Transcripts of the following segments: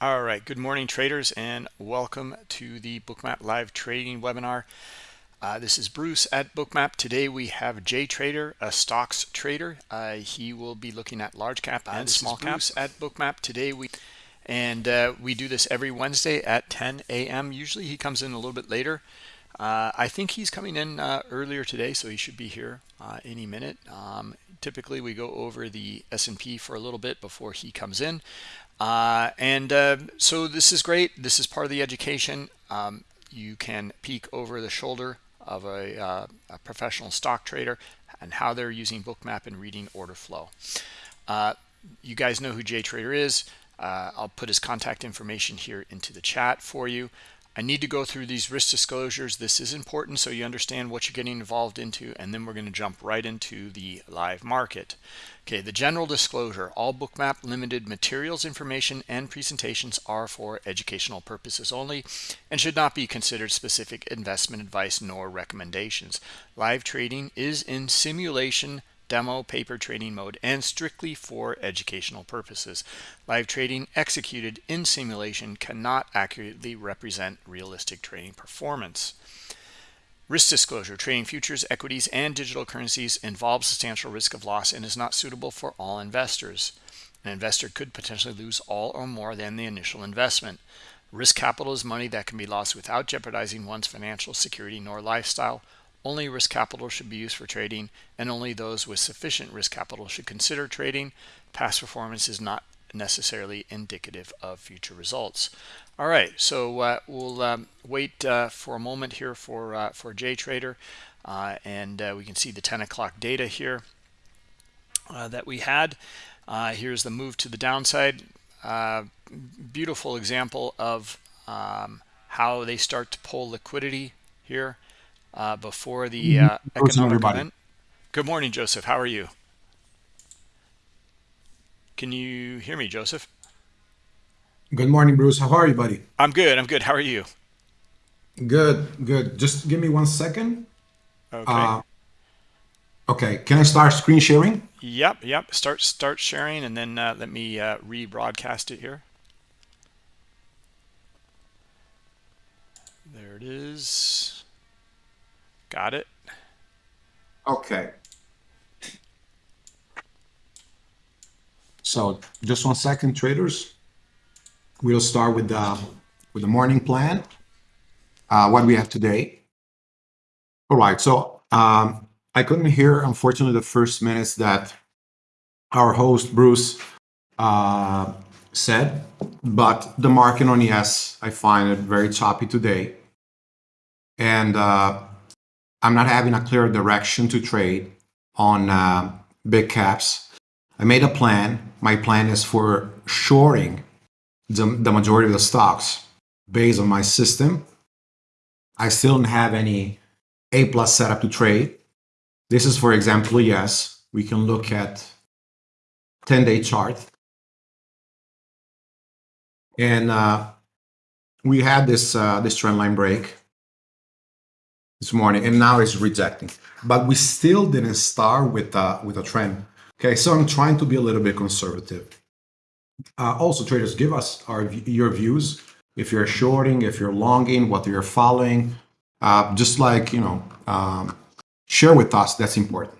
All right, good morning traders and welcome to the Bookmap live trading webinar. Uh, this is Bruce at Bookmap. Today we have Jay Trader, a stocks trader. Uh, he will be looking at large cap and small caps at Bookmap. Today we and uh, we do this every Wednesday at 10 a.m. Usually he comes in a little bit later. Uh, I think he's coming in uh, earlier today, so he should be here uh, any minute. Um, typically we go over the S&P for a little bit before he comes in. Uh, and uh, so this is great. This is part of the education. Um, you can peek over the shoulder of a, uh, a, professional stock trader and how they're using bookmap and reading order flow. Uh, you guys know who Jay Trader is. Uh, I'll put his contact information here into the chat for you. I need to go through these risk disclosures. This is important so you understand what you're getting involved into, and then we're going to jump right into the live market. Okay, the general disclosure, all Bookmap limited materials, information, and presentations are for educational purposes only and should not be considered specific investment advice nor recommendations. Live trading is in simulation demo paper trading mode and strictly for educational purposes. Live trading executed in simulation cannot accurately represent realistic trading performance. Risk disclosure, trading futures, equities, and digital currencies involves substantial risk of loss and is not suitable for all investors. An investor could potentially lose all or more than the initial investment. Risk capital is money that can be lost without jeopardizing one's financial security nor lifestyle only risk capital should be used for trading, and only those with sufficient risk capital should consider trading. Past performance is not necessarily indicative of future results. All right, so uh, we'll um, wait uh, for a moment here for uh, for JTrader, uh, and uh, we can see the 10 o'clock data here uh, that we had. here's the move to the downside. beautiful example of um, how they start to pull liquidity here uh, before the mm-hmm. uh, economic event. Good morning, Joseph. How are you? Can you hear me, Joseph? Good morning, Bruce. How are you, buddy? I'm good. I'm good. How are you? Good, good. Just give me one second. Okay. Uh, okay. Can I start screen sharing? Yep, yep. Start start sharing, and then uh, let me uh, rebroadcast it here. There it is. Got it. Okay. So just one second, traders. We'll start with the with the morning plan. Uh, what we have today. All right. So um, I couldn't hear, unfortunately, the first minutes that our host Bruce uh, said, but the market on ES, I find it very choppy today, and uh, I'm not having a clear direction to trade on uh, big caps. I made a plan. My plan is for shorting the, the majority of the stocks based on my system. I still don't have any A plus setup to trade. This is, for example, yes, we can look at 10-day chart. And uh, we had this, uh, this trend line break this morning and now it's rejecting. But we still didn't start with a with a trend. Okay so i'm trying to be a little bit conservative. Uh, also traders give us our your views. If you're shorting if you're longing what you're following uh, just like you know um, share with us that's important.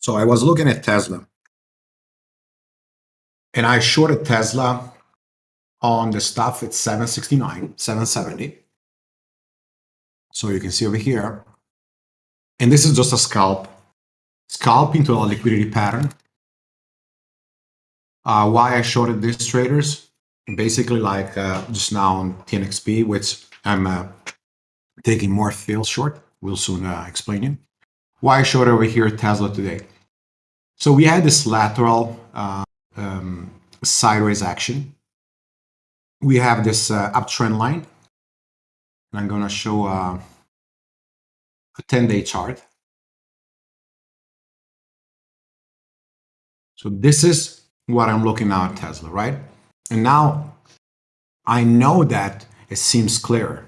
So i was looking at tesla and I shorted Tesla on the stuff at 769, 770. So you can see over here. And this is just a scalp. Scalp into a liquidity pattern. Uh, why I shorted these traders? Basically like uh, just now on TNXP, which I'm uh, taking more fail short. We'll soon uh, explain it. Why I shorted over here Tesla today. So we had this lateral uh, um, sideways action. We have this uh, uptrend line. And I'm going to show uh, a 10-day chart. So this is what I'm looking at Tesla, right? And now I know that it seems clearer.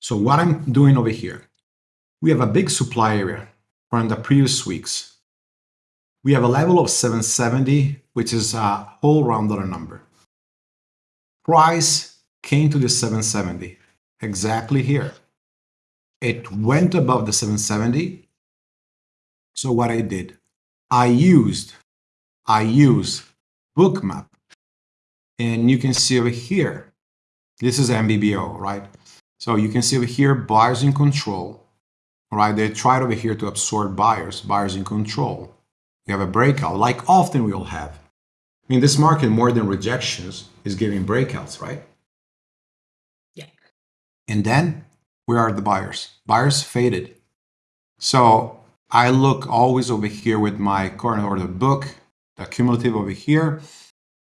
So what I'm doing over here, we have a big supply area from the previous weeks. We have a level of 770, which is a whole rounded number. Price came to the 770, exactly here. It went above the 770. So what I did, I used, I used Bookmap. And you can see over here, this is MBBO, right? So you can see over here, buyers in control, right? They tried over here to absorb buyers, buyers in control. You have a breakout, like often we will have. I mean, this market, more than rejections, is giving breakouts, right? Yeah. And then, where are the buyers? Buyers faded. So I look always over here with my current order book, the cumulative over here,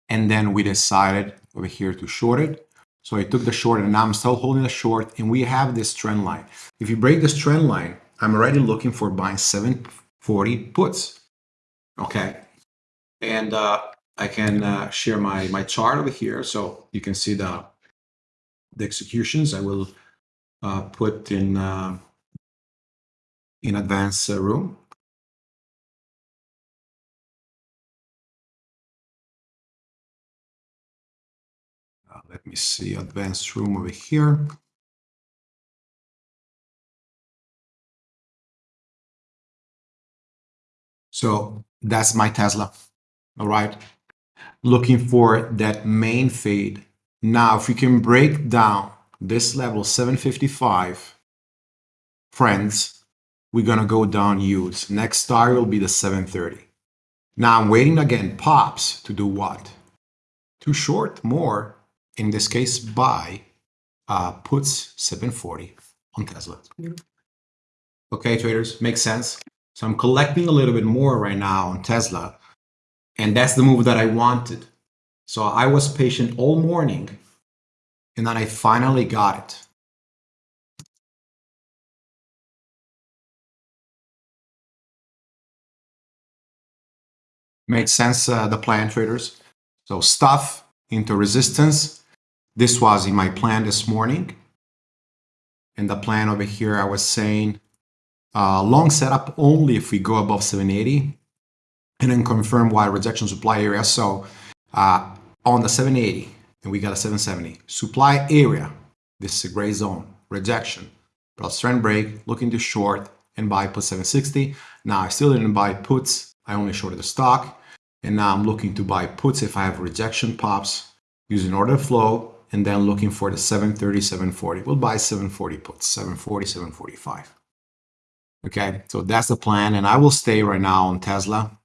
and then we decided over here to short it. So I took the short and now I'm still holding the short and we have this trend line. If you break this trend line, I'm already looking for buying 740 puts. Okay. And uh, I can uh, share my, my chart over here so you can see the, the executions. I will uh, put in, uh, in advanced uh, room. Uh, let me see advanced room over here. So that's my Tesla. All right. Looking for that main fade. Now, if we can break down this level 755, friends, we're going to go down huge. Next target will be the 730. Now I'm waiting again, pops to do what? To short more in this case, buy uh, puts 740 on Tesla. Okay, traders, makes sense. So I'm collecting a little bit more right now on Tesla, and that's the move that I wanted. So I was patient all morning, and then I finally got it. Made sense, uh, the plan traders. So stuff into resistance, this was in my plan this morning. And the plan over here, I was saying uh, long setup only if we go above 780 and then confirm why rejection supply area. So uh, on the 780 and we got a 770 supply area. This is a gray zone rejection plus trend break looking to short and buy put 760. Now I still didn't buy puts. I only shorted the stock and now I'm looking to buy puts if I have rejection pops using order flow and then looking for the 730, 740. We'll buy 740 puts, 740, 745. Okay, so that's the plan. And I will stay right now on Tesla,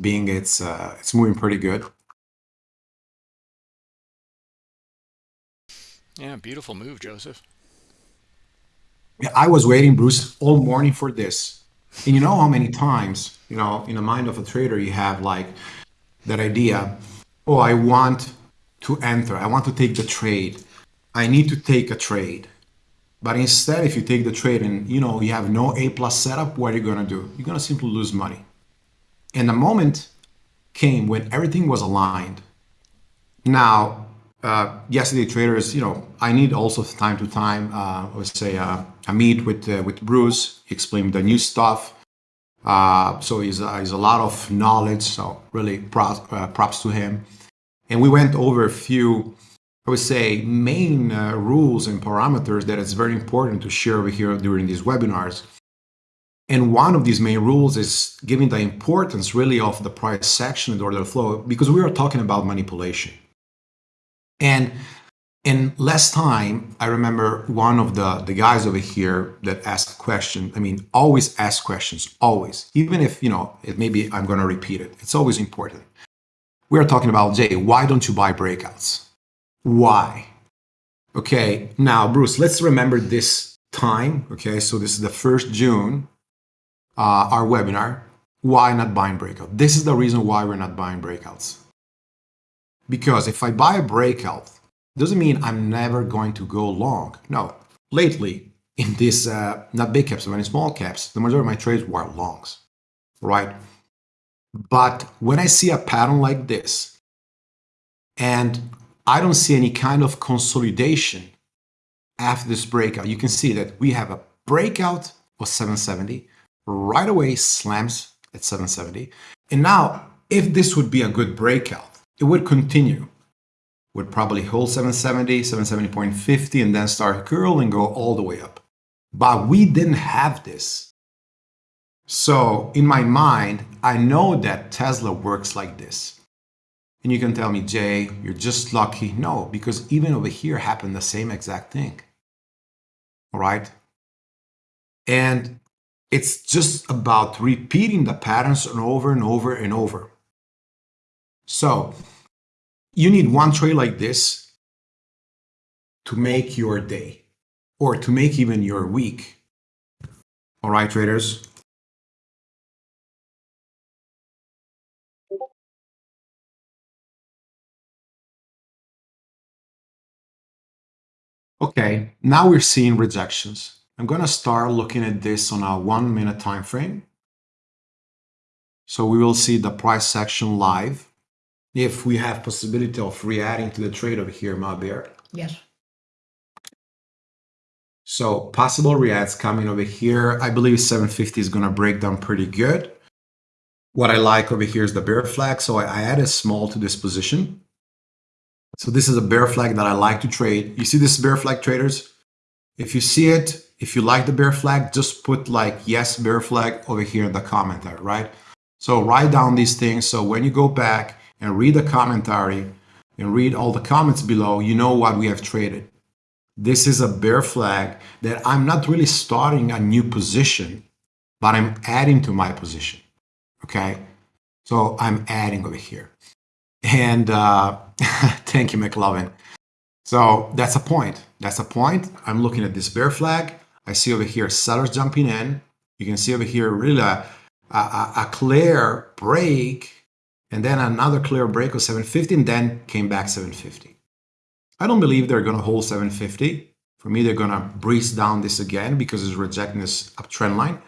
being it's, uh, it's moving pretty good. Yeah, beautiful move, Joseph. Yeah, I was waiting, Bruce, all morning for this. And you know how many times, you know, in the mind of a trader, you have like that idea, oh, I want to enter. I want to take the trade. I need to take a trade. But instead, if you take the trade and you know you have no A plus setup, what are you gonna do? You're gonna simply lose money. And the moment came when everything was aligned. Now, uh, yesterday traders, you know, I need also time to time, uh, would say, uh, I meet with uh, with Bruce. explain the new stuff. Uh, so he's, uh, he's a lot of knowledge. So really props, uh, props to him. And we went over a few, I would say, main uh, rules and parameters that it's very important to share over here during these webinars. And one of these main rules is giving the importance really of the price section and order flow because we are talking about manipulation. And in last time, I remember one of the, the guys over here that asked a question. I mean, always ask questions, always. Even if, you know, it maybe I'm going to repeat it. It's always important we're talking about, Jay, why don't you buy breakouts? Why? Okay, now, Bruce, let's remember this time. Okay, so this is the first June, uh, our webinar. Why not buying breakout? This is the reason why we're not buying breakouts. Because if I buy a breakout, doesn't mean I'm never going to go long. No, lately, in this, uh, not big caps, but in small caps, the majority of my trades were longs, right? But when I see a pattern like this, and I don't see any kind of consolidation after this breakout, you can see that we have a breakout of 770, right away slams at 770. And now, if this would be a good breakout, it would continue. Would probably hold 770, 770.50, and then start curl and go all the way up. But we didn't have this. So in my mind, I know that Tesla works like this. And you can tell me, Jay, you're just lucky. No, because even over here happened the same exact thing. All right. And it's just about repeating the patterns over and over and over. So you need one trade like this to make your day or to make even your week. All right, traders. Okay, now we're seeing rejections. I'm going to start looking at this on a one minute time frame. So we will see the price action live. If we have possibility of re-adding to the trade over here, my bear. Yes. So possible reacts coming over here. I believe 750 is going to break down pretty good. What I like over here is the bear flag. So I added small to this position. So this is a bear flag that I like to trade. You see this bear flag traders? If you see it, if you like the bear flag, just put like yes bear flag over here in the commentary, right? So write down these things. So when you go back and read the commentary and read all the comments below, you know what we have traded. This is a bear flag that I'm not really starting a new position, but I'm adding to my position. Okay. So I'm adding over here. And uh, thank you, McLovin. So that's a point. That's a point. I'm looking at this bear flag. I see over here sellers jumping in. You can see over here really a, a, a clear break and then another clear break of 750 and then came back 750. I don't believe they're going to hold 750. For me, they're going to breeze down this again because it's rejecting this uptrend line.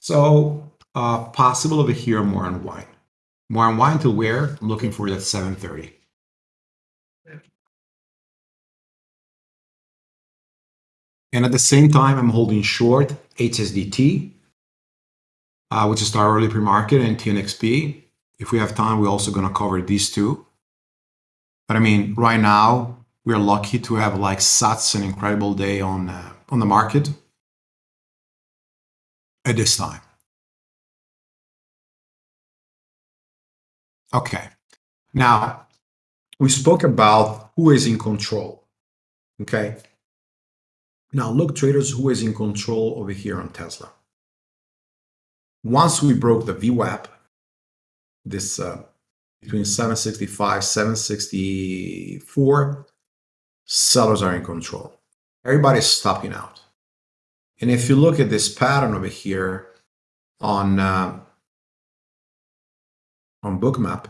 So uh, possible over here more unwind. More unwind to where? I'm looking for that 730. And at the same time, I'm holding short HSDT, uh, which is our early pre-market, and TNXP. If we have time, we're also going to cover these two. But I mean, right now, we're lucky to have like such an incredible day on, uh, on the market at this time. Okay. Now, we spoke about who is in control. Okay. Now, look, traders, who is in control over here on Tesla. Once we broke the VWAP, this uh, between 765, 764, sellers are in control. Everybody's stopping out. And if you look at this pattern over here on uh, on bookmap,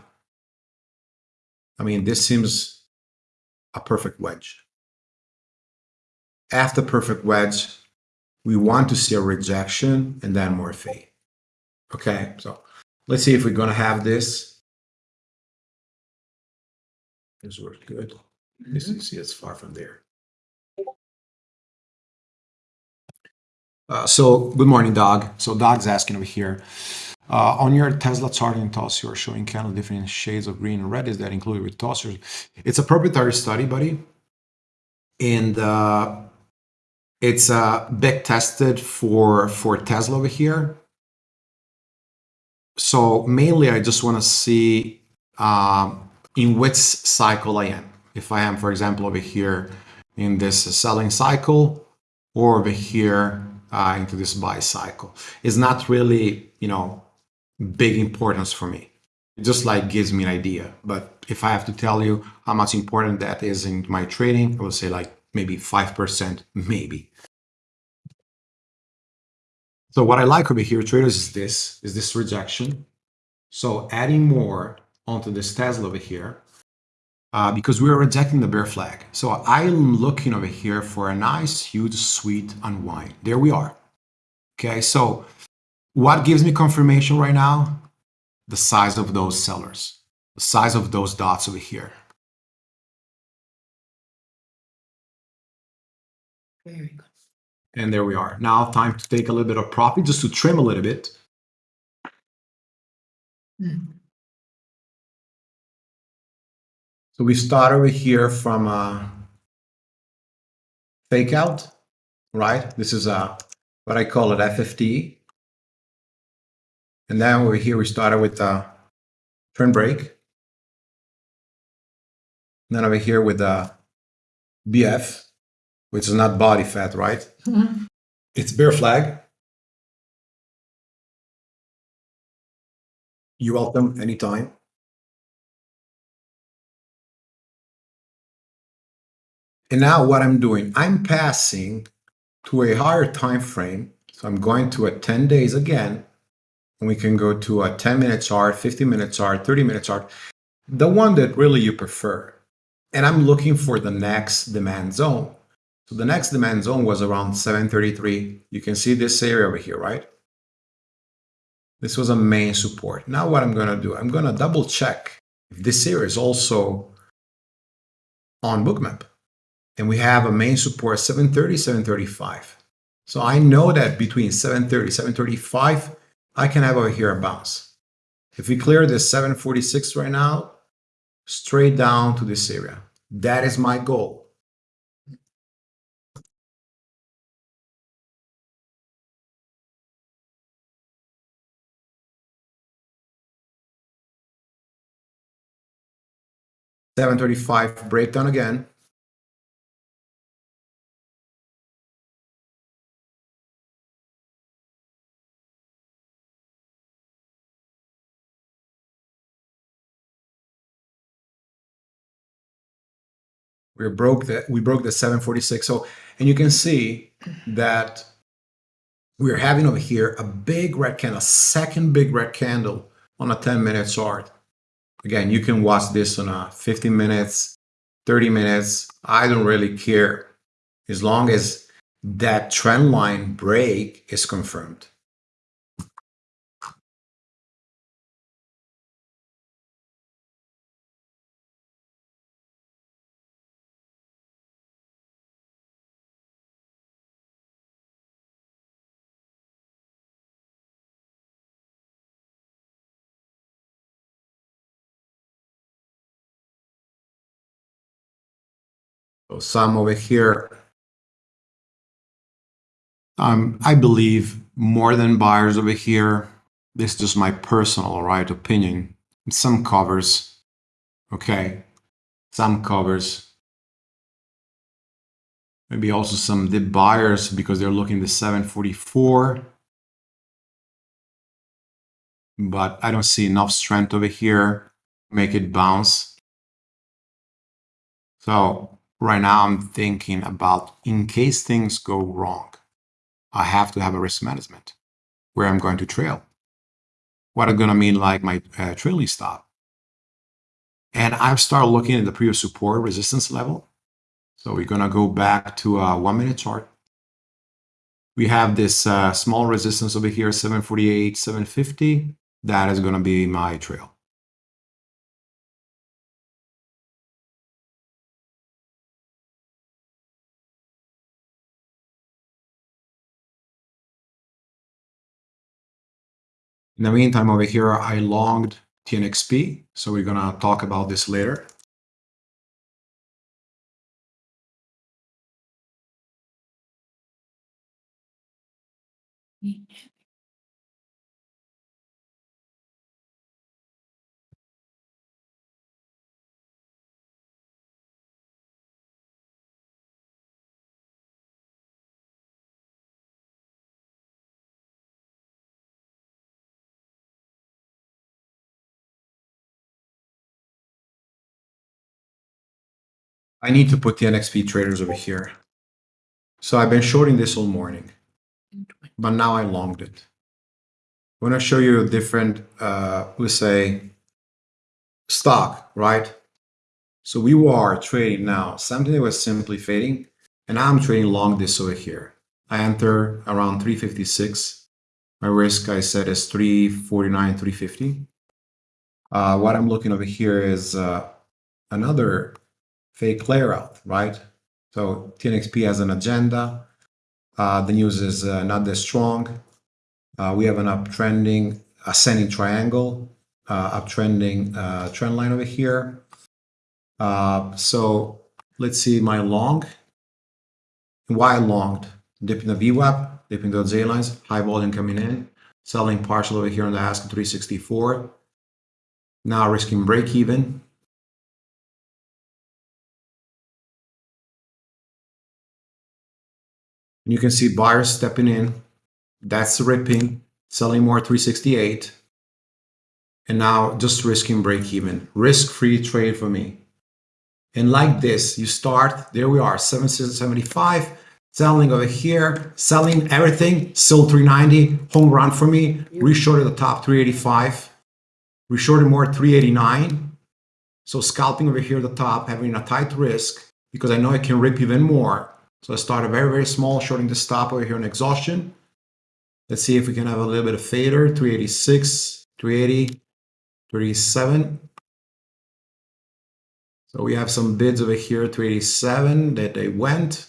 I mean, this seems a perfect wedge. After perfect wedge, we want to see a rejection and then more fade. Okay, so let's see if we're going to have this. This works good. This you see it's far from there. Uh, so good morning, Dog. So Dog's asking over here, uh, on your Tesla chart in TOS, you are showing kind of different shades of green and red. Is that included with tossers? It's a proprietary study, buddy. And uh, it's uh, back tested for, for Tesla over here. So mainly I just want to see um, in which cycle I am. If I am, for example, over here in this selling cycle or over here uh, into this buy cycle. It's not really, you know, big importance for me. It just like gives me an idea. But if I have to tell you how much important that is in my trading, I would say like maybe 5%, maybe. So what I like over here, traders, is this, is this rejection. So adding more onto this Tesla over here, uh, because we are rejecting the bear flag. So I'm looking over here for a nice, huge, sweet unwind. There we are. Okay, so what gives me confirmation right now? The size of those sellers, the size of those dots over here. Very good. And there we are. Now time to take a little bit of profit just to trim a little bit. So we start over here from uh, a fake out, right? This is a what I call it FFT. And then over here we started with a turn break. And then over here with the BF, which is not body fat, right? Mhm. It's bear flag. You're welcome anytime. And now what I'm doing, I'm passing to a higher time frame. So I'm going to a 10 days again. And we can go to a 10 minute chart, 50 minute chart, 30 minute chart, the one that really you prefer. And I'm looking for the next demand zone. So the next demand zone was around 733. You can see this area over here, right? This was a main support. Now what I'm going to do, I'm going to double check if this area is also on bookmap. And we have a main support 730, 735. So I know that between 730, 735, I can have over here a bounce. If we clear this 746 right now, straight down to this area. That is my goal. Seven thirty-five breakdown again. we broke the we broke the 746 so and you can see that we're having over here a big red candle a second big red candle on a 10 minute chart again you can watch this on uh, a 15 minutes 30 minutes. I don't really care. As long as that trend line break is confirmed some over here, um, I believe more than buyers over here. This is just my personal right opinion. Some covers, okay, some covers. Maybe also some dip buyers because they're looking the 744. But I don't see enough strength over here. Make it bounce. So right now I'm thinking about in case things go wrong, I have to have a risk management where I'm going to trail. What I'm going to mean like my uh, trailing stop. And I've started looking at the previous support resistance level. So we're going to go back to a one minute chart. We have this uh, small resistance over here, 748, 750. That is going to be my trail. In the meantime, over here, I longed TNXP, so we're gonna talk about this later. I need to put TNXP traders over here. So I've been shorting this all morning, but now I longed it. I want to show you a different, uh, let's say, stock, right? So we are trading now something that was simply fading, and I'm trading long this over here. I enter around 356. My risk, I said, is 349, 350. Uh, what I'm looking over here is uh, another fake layer out, right? So TNXP has an agenda. Uh, the news is uh, not that strong. Uh, we have an uptrending ascending triangle, uh, uptrending uh, trend line over here. Uh, so let's see my long. Why I longed? Dipping the VWAP, dipping the A lines, high volume coming in, selling partial over here on the ask 364. Now risking break even. And you can see buyers stepping in. That's ripping, selling more 368. And now just risking break even. Risk free trade for me. And like this, you start, there we are, 775, selling over here, selling everything, still 390, home run for me, reshorted the top 385, reshorted more 389. So scalping over here at the top, having a tight risk because I know I can rip even more. So I started very, very small, shorting the stop over here on exhaustion. Let's see if we can have a little bit of fader, 386, 380, 37. So we have some bids over here, 387 that they went.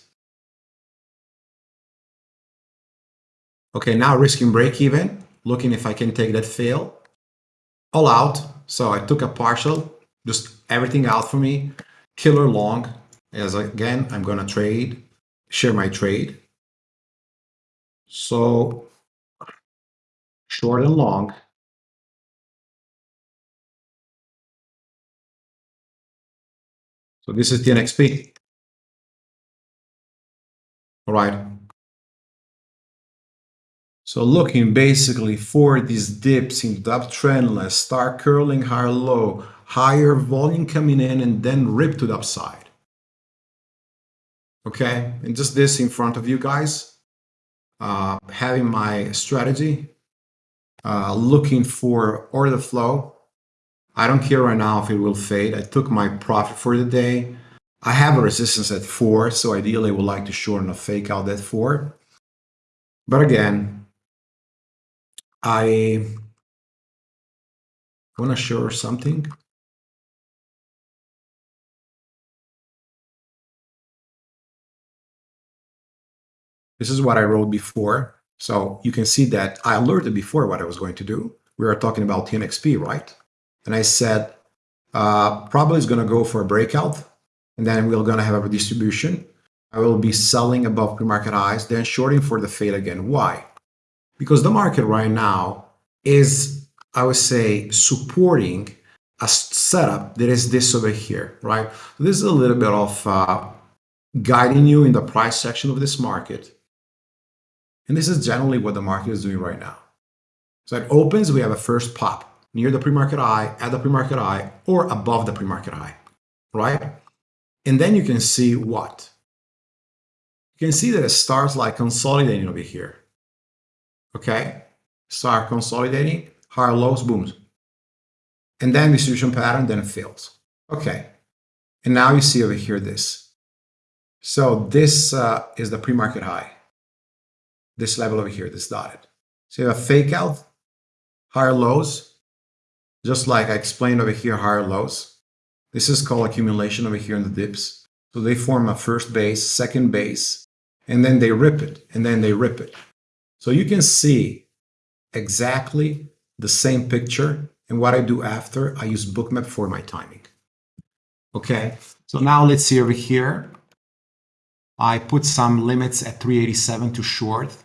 Okay, now risking break even, looking if I can take that fail. All out. So I took a partial, just everything out for me. Killer long. As again, I'm gonna trade, share my trade. So short and long. So this is the TNXP. All right. So looking basically for these dips in the uptrend line, start curling higher low, higher volume coming in and then rip to the upside. Okay, and just this in front of you guys, uh, having my strategy, uh, looking for order flow, I don't care right now if it will fade. I took my profit for the day. I have a resistance at four, so ideally I would like to shorten a fake out that four. But again, I want to show something. This is what I wrote before. So you can see that I alerted before what I was going to do. We are talking about TNXP, right? And I said, uh, probably is going to go for a breakout. And then we're going to have a distribution. I will be selling above pre-market highs, then shorting for the fade again. Why? Because the market right now is, I would say, supporting a setup that is this over here, right? This is a little bit of uh, guiding you in the price section of this market. And this is generally what the market is doing right now. So it opens, we have a first pop near the pre-market high, at the pre-market high, or above the pre-market high, right? And then you can see what? You can see that it starts like consolidating over here, okay? Start consolidating, higher lows, booms. And then distribution pattern, then it fails. Okay, and now you see over here this. So this uh, is the pre-market high. This level over here, this dotted. So you have a fake out, higher lows, just like I explained over here, higher lows. This is called accumulation over here in the dips. So they form a first base, second base, and then they rip it, and then they rip it. So you can see exactly the same picture. And what I do after, I use Bookmap for my timing. Okay, so now let's see over here. I put some limits at 387 to short.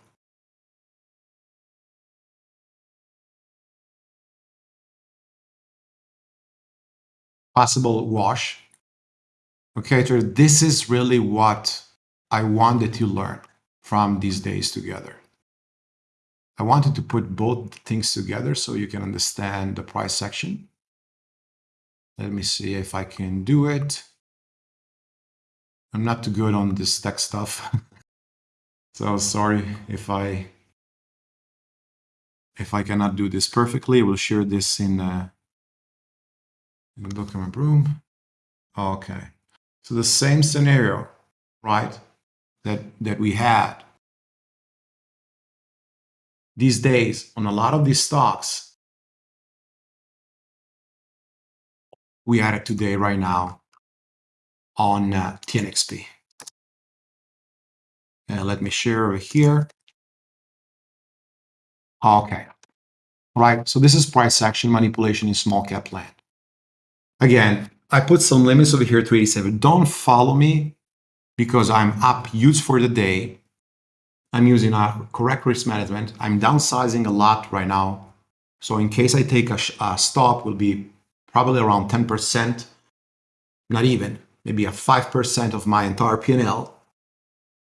Possible wash. Okay, so this is really what I wanted to learn from these days together. I wanted to put both things together so you can understand the price section. Let me see if I can do it. I'm not too good on this tech stuff. so sorry if I if I cannot do this perfectly. We'll share this in uh, document room. Okay. So the same scenario, right, that, that we had these days on a lot of these stocks, we had it today right now on uh, TNXP. And let me share over here. Okay. All right. So this is price action manipulation in small cap land. Again, I put some limits over here to 87. Don't follow me because I'm up huge for the day. I'm using a correct risk management. I'm downsizing a lot right now. So in case I take a, a stop, will be probably around 10%, not even, maybe a 5% of my entire P&L.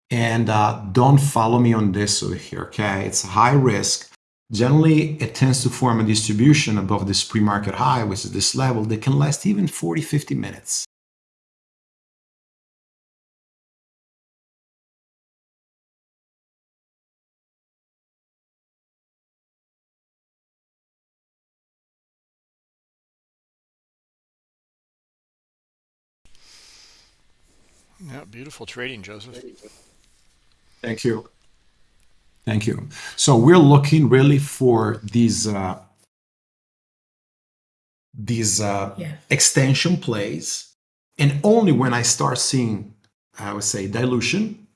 And uh, don't follow me on this over here, okay? It's high risk. Generally, it tends to form a distribution above this pre-market high, which is this level that can last even 40, 50 minutes. Yeah, beautiful trading, Joseph. Thank you. Thank you. So we're looking really for these uh, these uh, Yeah. extension plays, and only when I start seeing, I would say, dilution,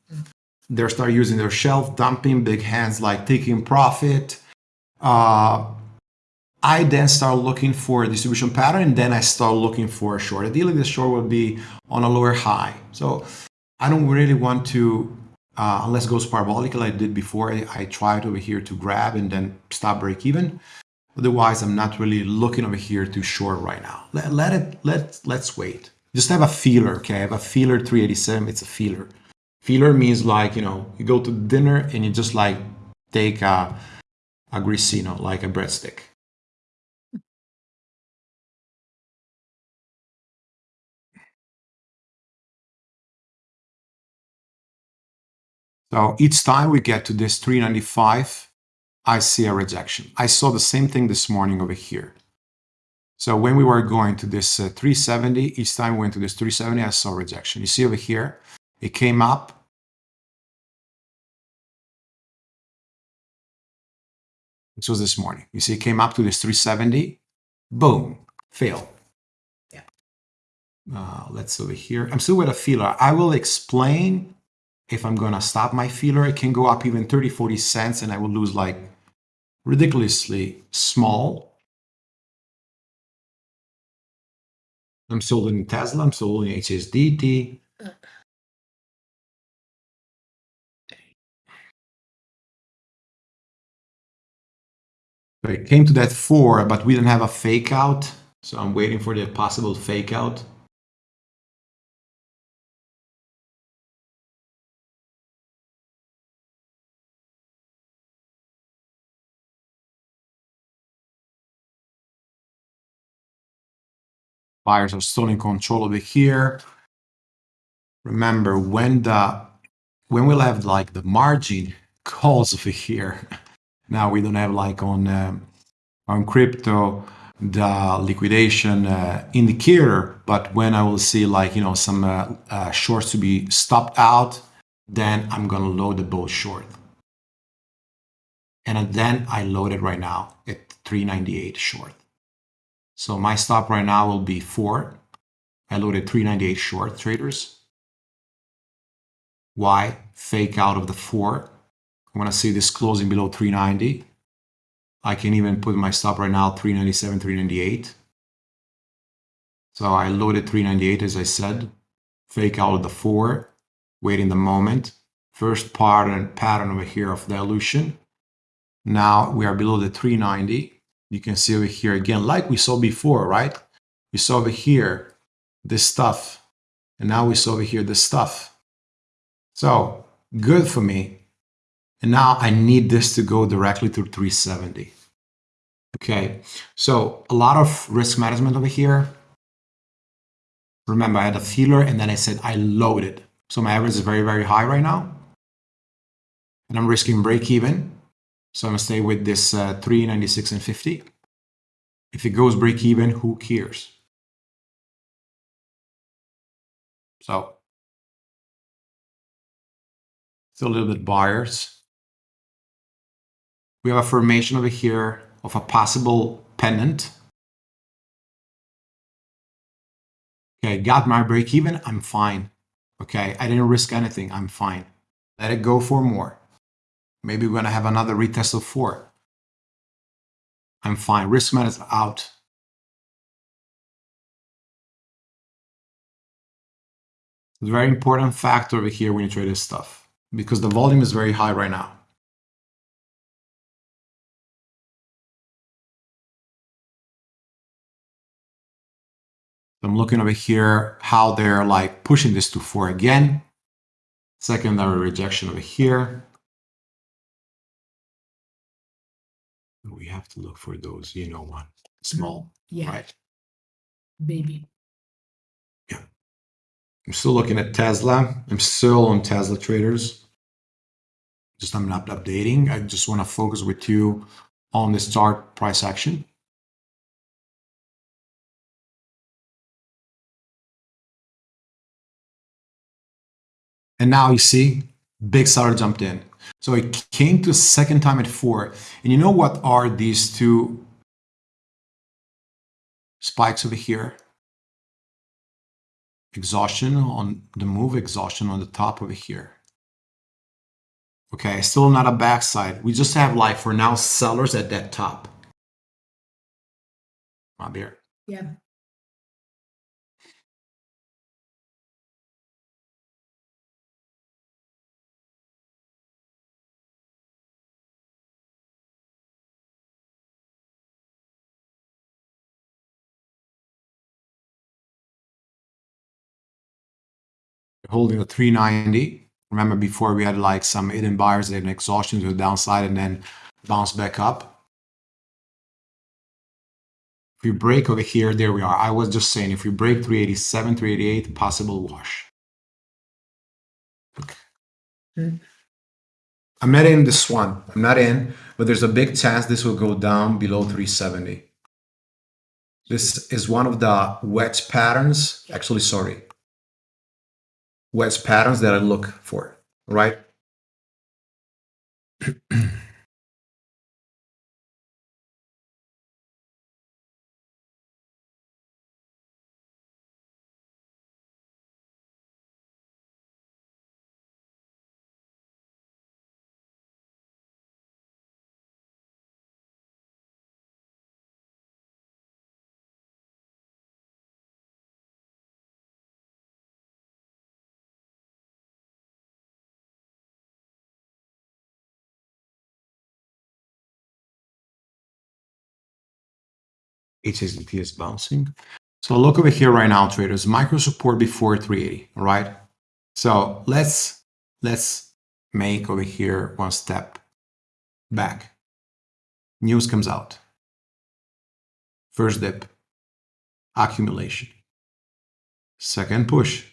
they start using their shelf dumping, big hands like taking profit. Uh, I then start looking for a distribution pattern, and then I start looking for a short. Ideally, the short will be on a lower high. So I don't really want to, uh, unless it goes parabolic like I did before, I, I tried over here to grab and then stop break even. Otherwise, I'm not really looking over here to short right now. Let, let it, let, let's wait. Just have a feeler, okay? I have a feeler 387, it's a feeler. Feeler means like, you know, you go to dinner and you just like take a, a grissino, like a breadstick. So each time we get to this 395, I see a rejection. I saw the same thing this morning over here. So when we were going to this uh, 370, each time we went to this 370, I saw rejection. You see over here, it came up. This was this morning. You see, it came up to this 370, boom, fail. Yeah. Uh, let's over here. I'm still with a feeler. I will explain if I'm gonna stop my feeler. It can go up even 30, 40 cents and I will lose like ridiculously small. I'm still holding Tesla, I'm still holding HSDT. So it came to that four, but we didn't have a fake out. So I'm waiting for the possible fake out. Buyers are still in control over here. Remember when the when we'll have like the margin calls over here. Now we don't have like on um, on crypto the liquidation uh, indicator, but when I will see like you know some uh, uh, shorts to be stopped out, then I'm gonna load the bull short. And then I load it right now at 398 short. So my stop right now will be four. I loaded 398 short traders. Why? Fake out of the four. I want to see this closing below 390. I can even put my stop right now 397, 398. So I loaded 398 as I said. Fake out of the four. Waiting the moment. First pattern pattern over here of dilution. Now we are below the 390 you can see over here again, like we saw before, right? We saw over here this stuff, and now we saw over here this stuff. So good for me. And now I need this to go directly to 370. Okay, so a lot of risk management over here. Remember, I had a feeler and then I said I loaded. So my average is very, very high right now. And I'm risking break even. So I'm gonna stay with this uh, 396 and 50. If it goes break even, who cares? So still a little bit buyers. We have a formation over here of a possible pennant. Okay, got my break even, I'm fine. Okay, I didn't risk anything, I'm fine. Let it go for more. Maybe we're going to have another retest of four. I'm fine. Risk man is out. Very important factor over here when you trade this stuff because the volume is very high right now. I'm looking over here how they're like pushing this to four again. Secondary rejection over here. We have to look for those, you know, one mm-hmm. small, Yeah, right? baby. Yeah. I'm still looking at Tesla. I'm still on Tesla traders. Just I'm not updating. I just want to focus with you on the start price action. And now you see, big seller jumped in. So it came to a second time at four. And you know what are these two spikes over here? Exhaustion on the move, exhaustion on the top over here. Okay, still not a backside. We just have like for now sellers at that top. My beer. Yeah. Holding a 390. Remember before we had like some hidden buyers and exhaustion to the downside and then bounce back up. If we break over here, there we are. I was just saying if we break 387, 388, possible wash. Okay. Hmm. I'm not in this one. I'm not in, but there's a big chance this will go down below 370. This is one of the wedge patterns. Actually, sorry, wedge patterns that I look for, right? HSDT is bouncing. So look over here right now, traders. Micro support before 380, all right? So let's let's make over here one step back. News comes out. First dip, accumulation. Second push,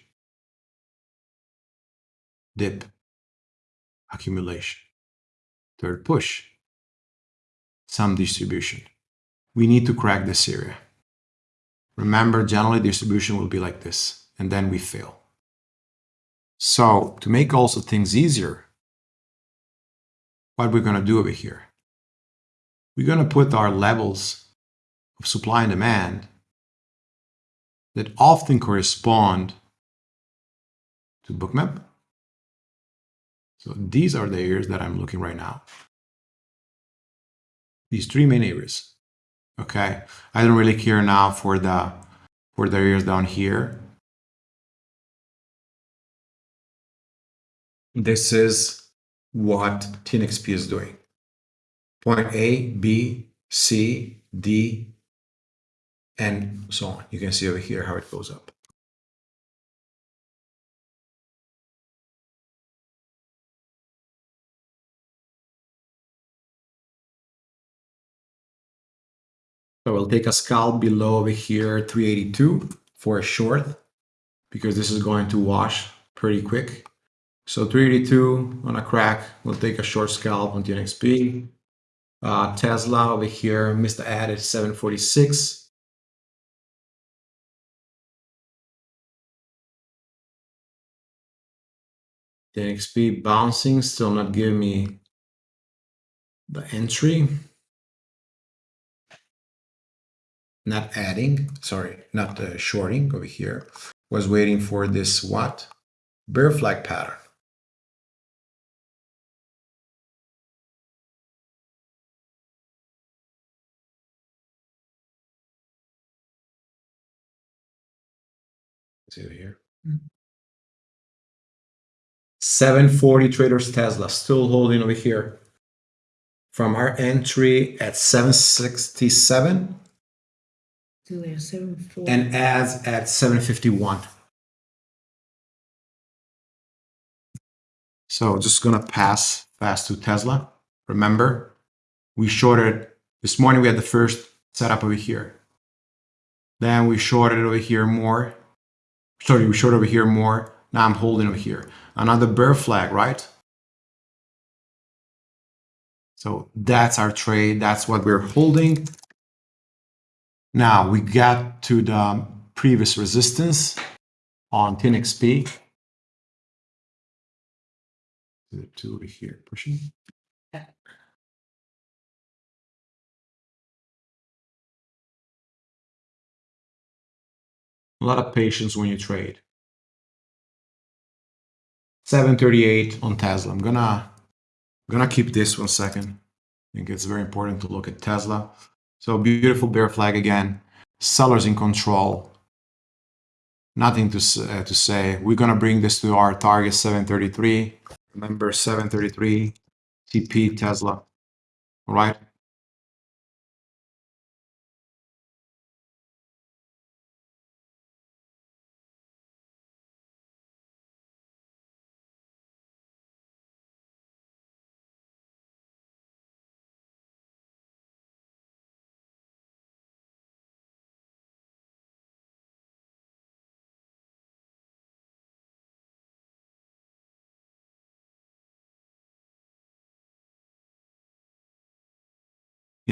dip, accumulation. Third push, some distribution we need to crack this area. Remember, generally distribution will be like this, and then we fail. So to make also things easier, what we're going to do over here, we're going to put our levels of supply and demand that often correspond to bookmap. So these are the areas that I'm looking right now. These three main areas. Okay, I don't really care now for the for the areas down here. This is what TNXP is doing. Point A, B, C, D, and so on. You can see over here how it goes up. So we'll take a scalp below over here, 382 for a short, because this is going to wash pretty quick. So 382 on a crack, we'll take a short scalp on TNXP. Uh, Tesla over here, missed the ad at 746. TNXP bouncing, still not giving me the entry. not adding, sorry, not uh, shorting over here, was waiting for this what? Bear flag pattern. See here. Mm -hmm. 740 traders Tesla still holding over here from our entry at 767 and as at 751. So just gonna pass fast to Tesla. Remember, we shorted this morning. We had the first setup over here. Then we shorted over here more. Sorry, we shorted over here more. Now I'm holding over here. Another bear flag, right? So that's our trade. That's what we're holding. Now we got to the previous resistance on TNXP. The two over here pushing. A lot of patience when you trade. 738 on Tesla. I'm gonna I'm gonna keep this one second. I think it's very important to look at Tesla. So beautiful bear flag again. Sellers in control. Nothing to uh, to say. We're gonna bring this to our target 733. Remember 733 TP Tesla. All right.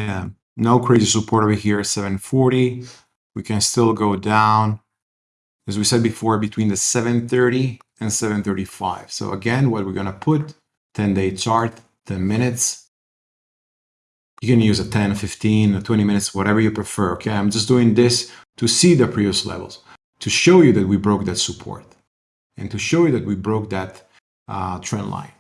Yeah, no crazy support over here, 740. We can still go down, as we said before, between the 730 and 735. So again, what we're gonna put, 10-day chart, 10 minutes. You can use a 10, 15, or 20 minutes, whatever you prefer, okay? I'm just doing this to see the previous levels, to show you that we broke that support, and to show you that we broke that uh, trend line.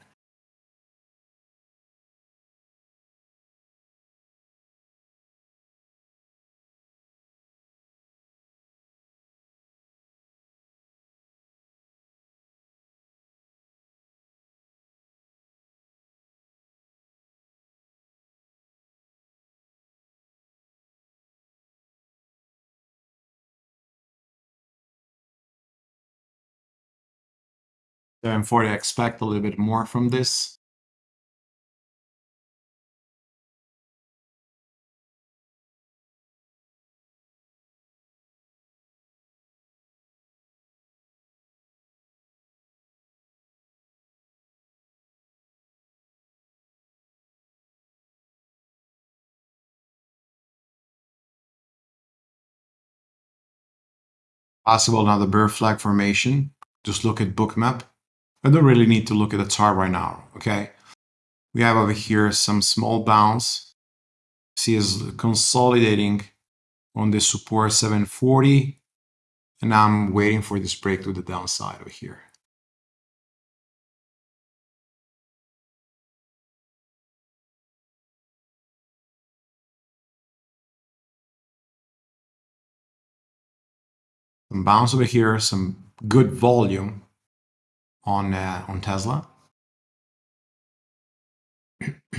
Therefore, I expect a little bit more from this. Possible another bear flag formation. Just look at bookmap. I don't really need to look at the chart right now, okay? We have over here some small bounce. See is consolidating on this support 740. And I'm waiting for this break to the downside over here. Some bounce over here, some good volume on uh, on Tesla.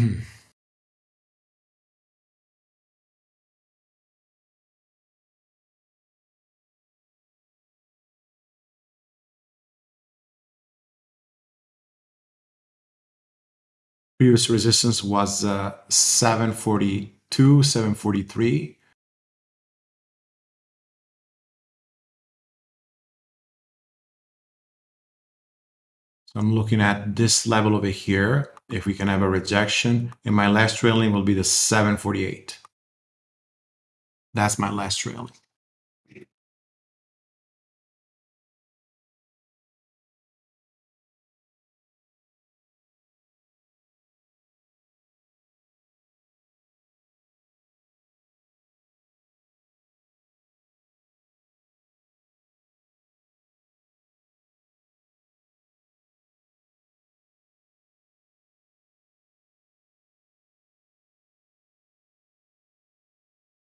Previous resistance was uh, 742, 743. So I'm looking at this level over here. If we can have a rejection, and my last trailing will be the 748. That's my last trailing.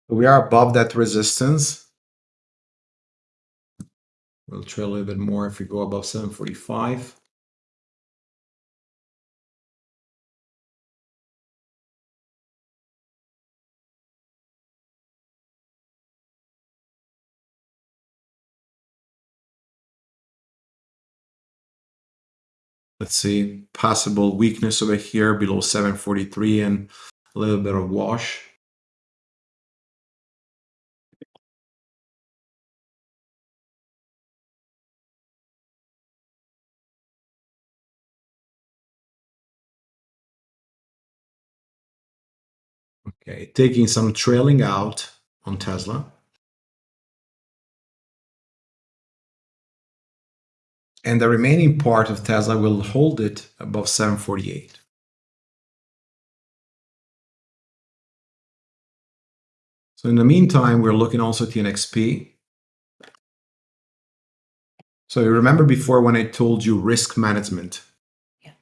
We are above that resistance. We'll trail a little bit more if we go above 745. Let's see, possible weakness over here below 743 and a little bit of wash. Okay, taking some trailing out on Tesla. And the remaining part of Tesla will hold it above 748. So in the meantime, we're looking also at TNXP. So you remember before when I told you risk management Yeah.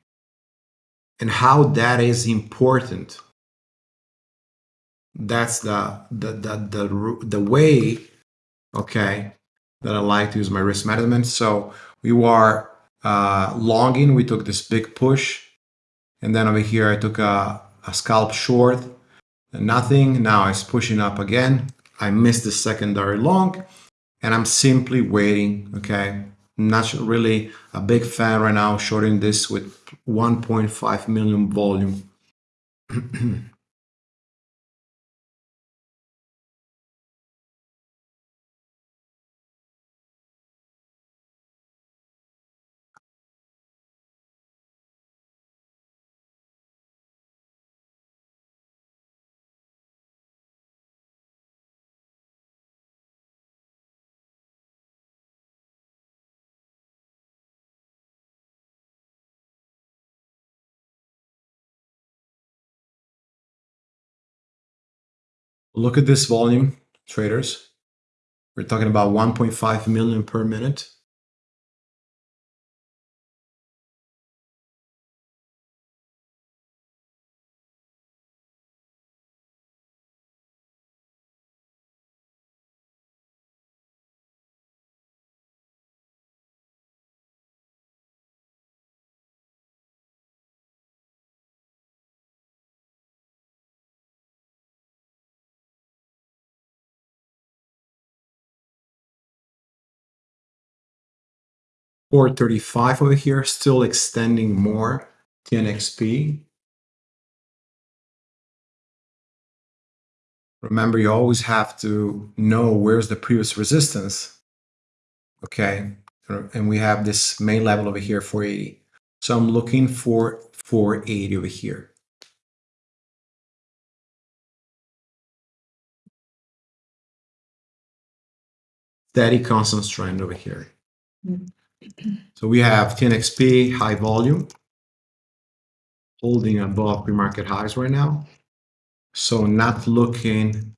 and how that is important. That's the the the the, the way, okay, that I like to use my risk management. So we were uh, longing, we took this big push, and then over here I took a, a scalp short, and nothing. Now it's pushing up again. I missed the secondary long, and I'm simply waiting. Okay, not really a big fan right now, shorting this with 1.5 million volume. Look at this volume, traders. We're talking about 1.5 million per minute. Four thirty-five over here, still extending more. TNXP. Remember, you always have to know where's the previous resistance. Okay, and we have this main level over here, 480. So I'm looking for 480 over here. Steady constant trend over here. Mm. So we have TNXP high volume holding above pre-market highs right now. So not looking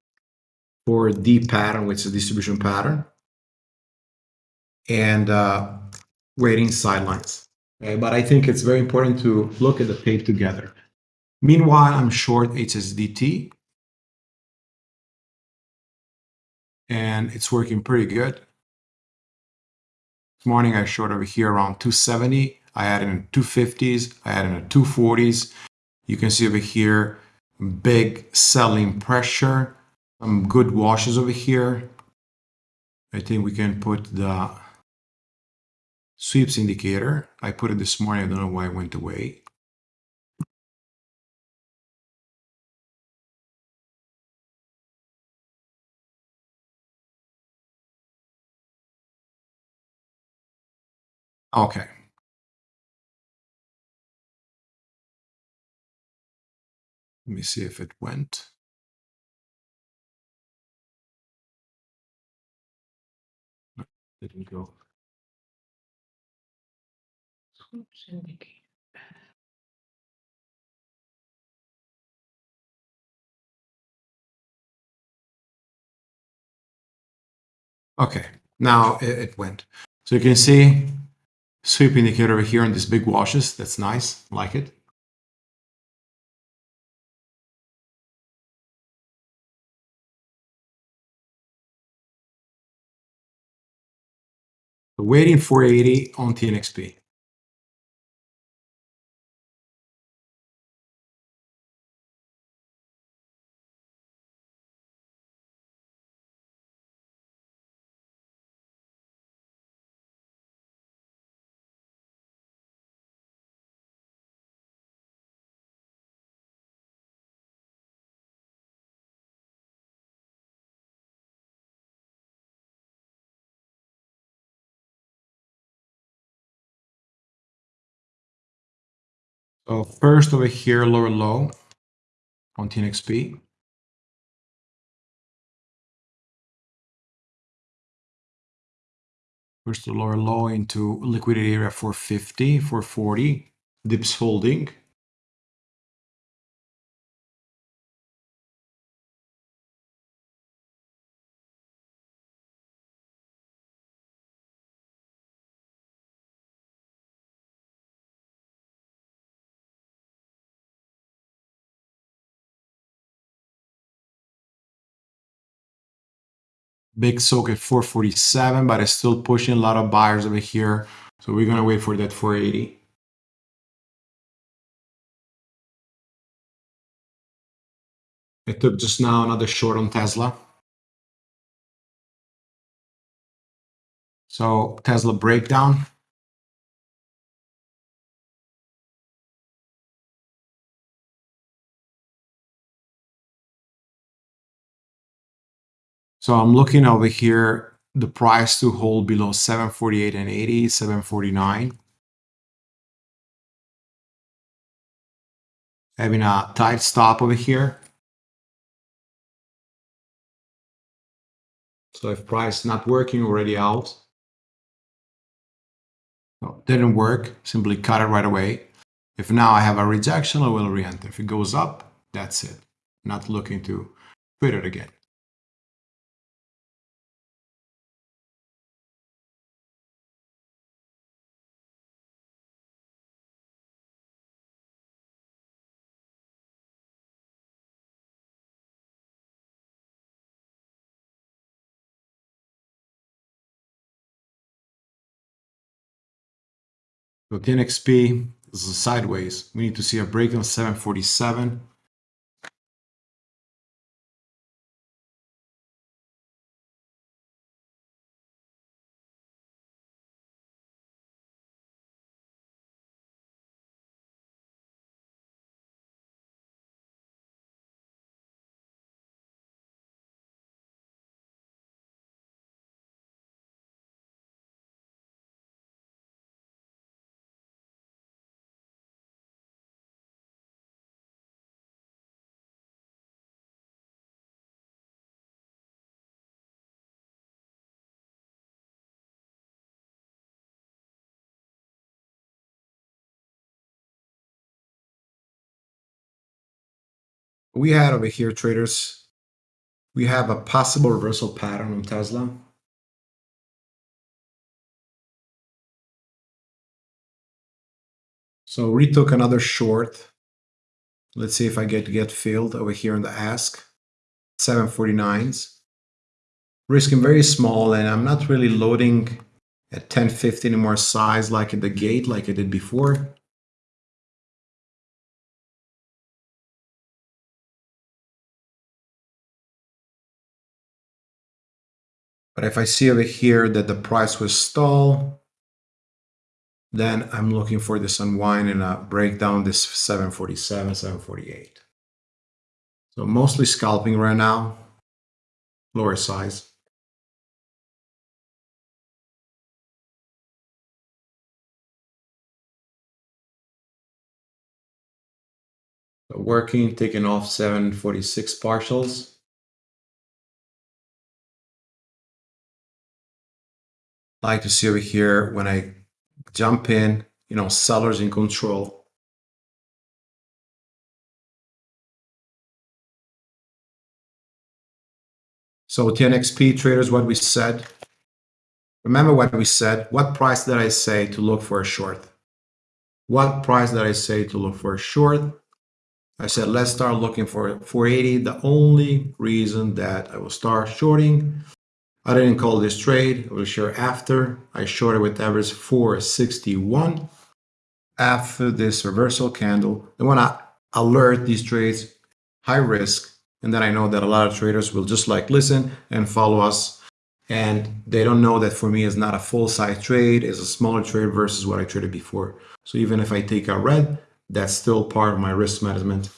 for the pattern, which is a distribution pattern, and uh, waiting sidelines. Okay, but I think it's very important to look at the tape together. Meanwhile, I'm short HSDT, and it's working pretty good. This morning I short over here around 270. I had in 250s. I had it in 240s. You can see over here big selling pressure. Some good washes over here. I think we can put the sweeps indicator. I put it this morning. I don't know why it went away. Okay. Let me see if it went. No, Didn't go. Okay, now it, it went. So you can see sweep indicator over here on these big washes. That's nice, like it. Waiting 480 on TNXP. So first over here, lower low on TNXP. First the lower low into liquidity area 450, 440, dips holding. Big soak at 447, but it's still pushing a lot of buyers over here. So we're gonna wait for that 480. I took just now another short on Tesla. So Tesla breakdown. So I'm looking over here, the price to hold below 748 and 80, 749. Having a tight stop over here. So if price not working already out, no, didn't work, simply cut it right away. If now I have a rejection, I will re-enter. If it goes up, that's it. Not looking to quit it again. So TNXP is sideways. We need to see a break on 747. We had over here, traders, we have a possible reversal pattern on Tesla. So retook another short. Let's see if I get get filled over here in the ask. 749s. Risking very small and I'm not really loading at 1050 anymore size like at the gate like I did before. But if I see over here that the price was stall, then I'm looking for this unwind and uh, a breakdown this 747, 748. So mostly scalping right now, lower size. So working, taking off 746 partials. Like to see over here when I jump in, you know, sellers in control. So TNXP traders, what we said, remember what we said, what price did I say to look for a short? What price did I say to look for a short? I said, let's start looking for 480. The only reason that I will start shorting I didn't call this trade. I will share after. I shorted with average 461 after this reversal candle. I want to alert these trades high risk. And then I know that a lot of traders will just like listen and follow us. And they don't know that for me is not a full size trade, it's a smaller trade versus what I traded before. So even if I take a red, that's still part of my risk management.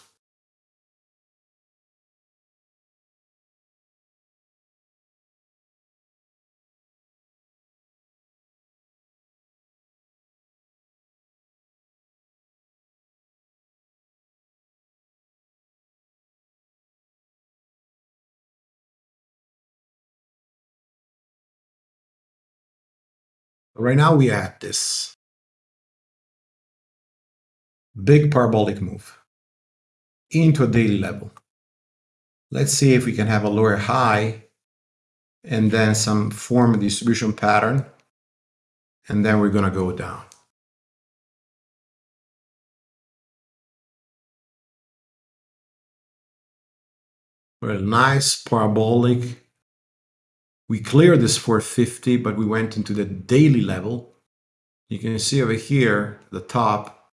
Right now we have this big parabolic move into a daily level. Let's see if we can have a lower high and then some form of distribution pattern. And then we're going to go down. Well, nice parabolic. We cleared this 450, but we went into the daily level. You can see over here, the top,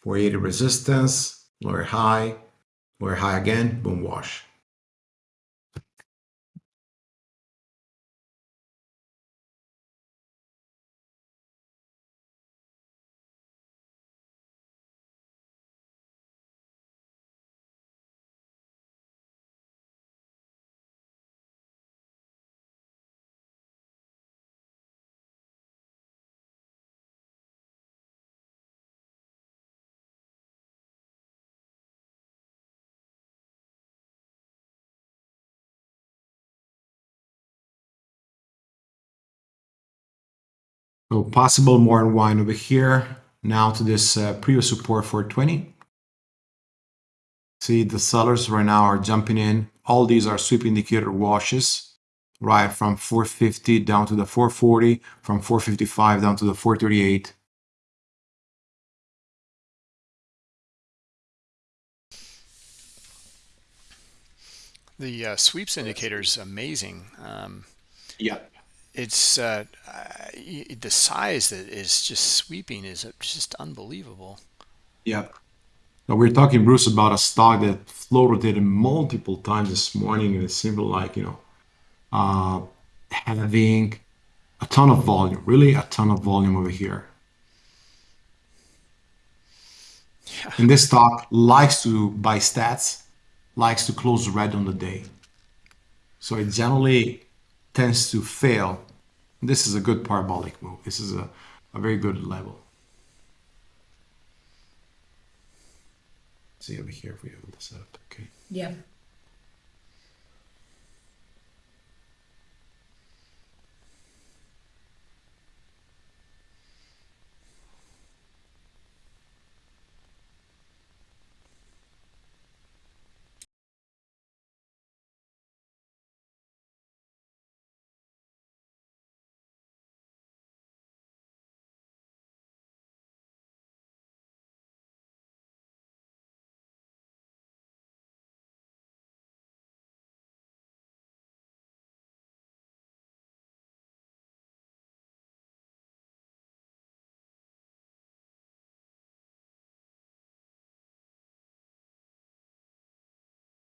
480 resistance, lower high, lower high again, boom wash. Possible more unwind over here. Now to this uh, previous support for 20. See the sellers right now are jumping in. All these are sweep indicator washes, right? From 450 down to the 440, from 455 down to the 438. The uh, sweeps indicator is amazing. Um, yeah it's uh, the size that is just sweeping is just unbelievable. Yeah. Now we're talking, Bruce, about a stock that floated multiple times this morning, and it seemed like you know uh, having a ton of volume, really a ton of volume over here. Yeah. And this stock likes to buy stats, likes to close red on the day. So it generally tends to fail. This is a good parabolic move. This is a, a very good level. See over here if we have this up. Okay. Yeah.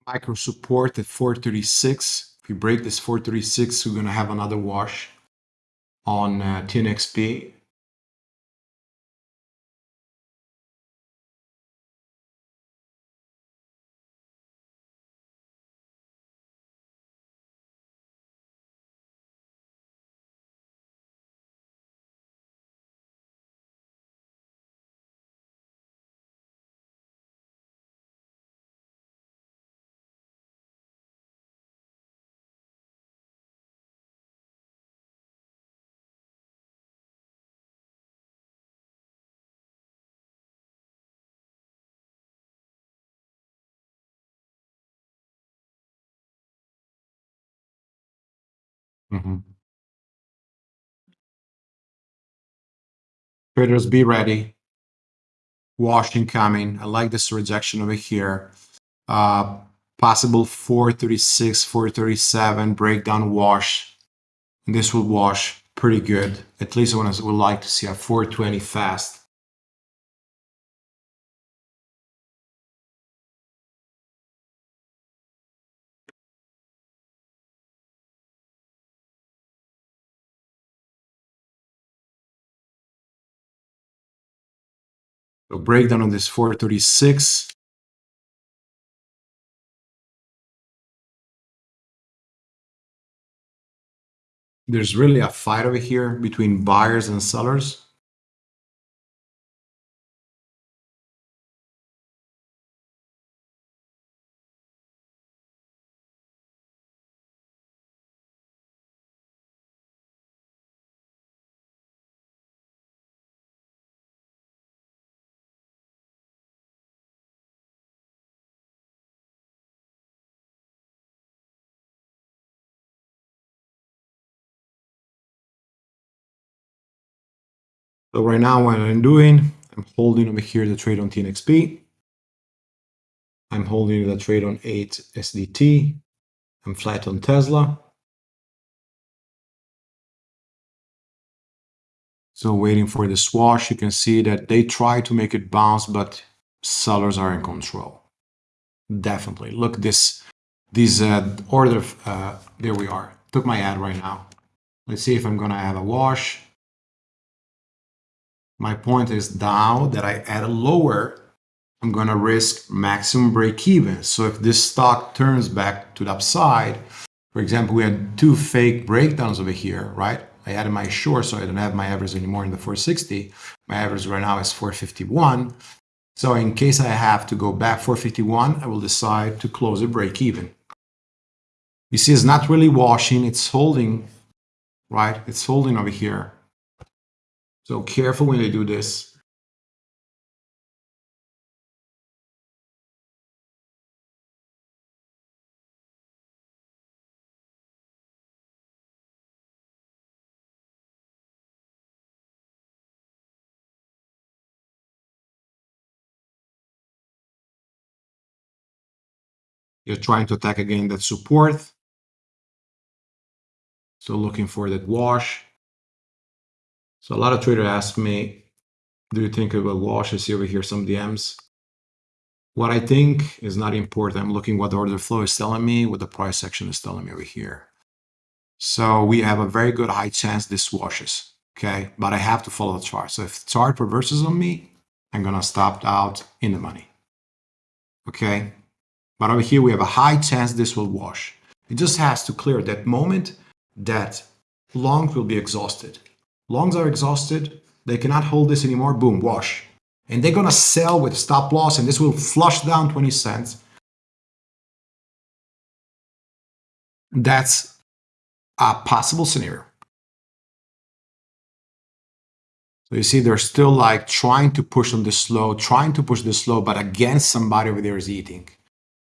Micro support at 436. If we break this 436, we're going to have another wash on uh, TNXP. Mm-hmm. Traders, be ready. Washing coming. I like this rejection over here. Uh, possible 436, 437 breakdown wash. And this will wash pretty good. At least I would like to see a 420 fast. So breakdown on this 436. There's really a fight over here between buyers and sellers. So right now what I'm doing, I'm holding over here the trade on TNXP. I'm holding the trade on 8 SDT. I'm flat on Tesla. So waiting for the swash, you can see that they try to make it bounce, but sellers are in control. Definitely. Look, this, this uh, order, uh, there we are. Took my ad right now. Let's see if I'm gonna have a wash. My point is now that I add a lower, I'm going to risk maximum break even. So if this stock turns back to the upside, for example, we had two fake breakdowns over here, right? I added my short, so I don't have my average anymore in the 460. My average right now is 451. So in case I have to go back 451, I will decide to close a break even. You see, it's not really washing, it's holding, right? It's holding over here. So careful when you do this. You're trying to attack again that support. So looking for that wash. So a lot of traders ask me, do you think it will wash? I see over here some DMs. What I think is not important. I'm looking what the order flow is telling me, what the price action is telling me over here. So we have a very good high chance this washes, okay? But I have to follow the chart. So if the chart reverses on me, I'm gonna stop out in the money, okay? But over here, we have a high chance this will wash. It just has to clear that moment that long will be exhausted longs are exhausted, they cannot hold this anymore, boom, wash. And they're gonna sell with stop loss and this will flush down 20 cents. That's a possible scenario. So you see, they're still like trying to push on this low, trying to push this low, but again, somebody over there is eating.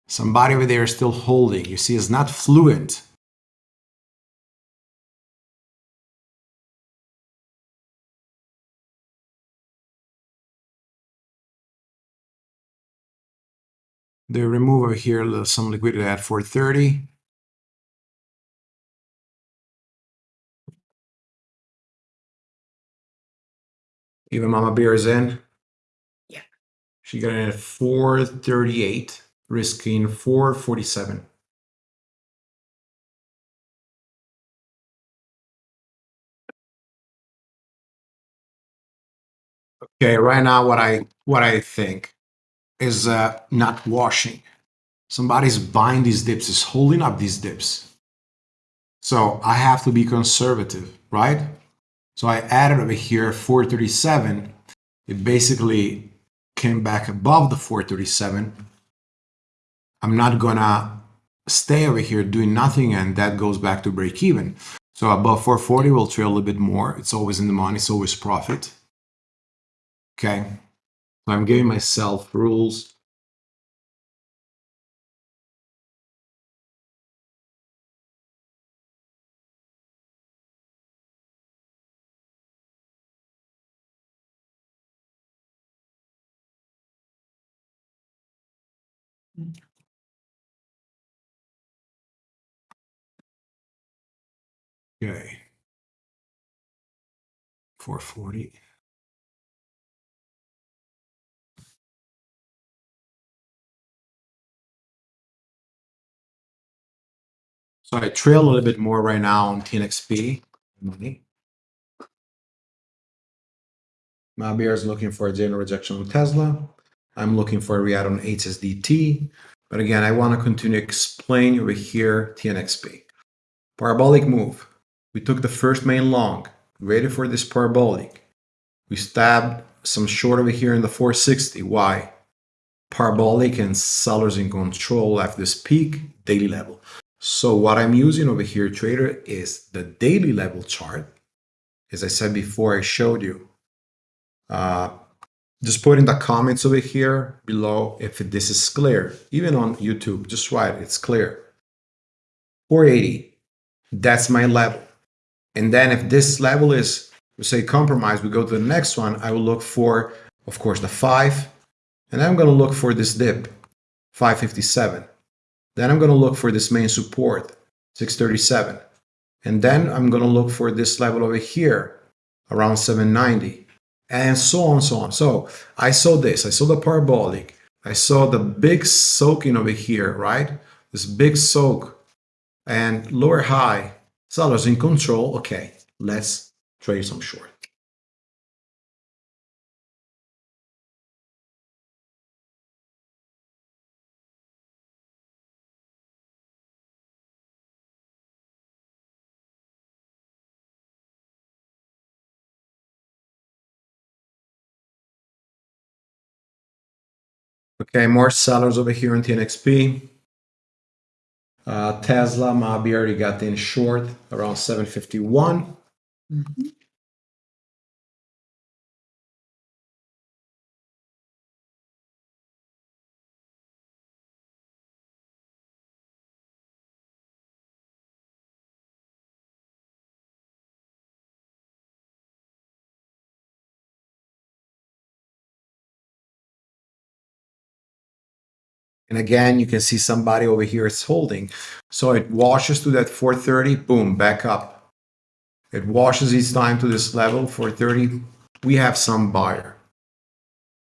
Somebody over there is still holding. You see, it's not fluent. They remove over here some liquidity at 430. Even Mama Bear is in. Yeah. She got in at 438, risking 447. Okay, right now what I what I think is uh, not washing. Somebody's buying these dips, is holding up these dips. So I have to be conservative, right? So I added over here 437. It basically came back above the 437. I'm not gonna stay over here doing nothing and that goes back to break even. So above 440 we'll trail a little bit more. It's always in the money, it's always profit. Okay. I'm giving myself rules. Okay. 440. So I trail a little bit more right now on TNXP money. My Mabir is looking for a general rejection on Tesla. I'm looking for a react on HSDT. But again, I want to continue explain over here TNXP. Parabolic move. We took the first main long, waited for this parabolic. We stabbed some short over here in the 460. Why? Parabolic and sellers in control after this peak daily level. So what I'm using over here, trader, is the daily level chart. As I said before, I showed you. Uh, just put in the comments over here below if this is clear. Even on YouTube, just write it's clear. 480, that's my level. And then if this level is, we say compromise, we go to the next one, I will look for, of course, the 5. And I'm going to look for this dip, 557. Then I'm going to look for this main support, 637. And then I'm going to look for this level over here, around 790. And so on, so on. So I saw this. I saw the parabolic. I saw the big soaking over here, right? This big soak and lower high. Sellers in control. Okay, let's trade some short. Okay, more sellers over here on TNXP. Uh, Tesla, Mabi already got in short around 751. Mhm. And again, you can see somebody over here is holding. So it washes to that 430, boom, back up. It washes each time to this level, 430. We have some buyer.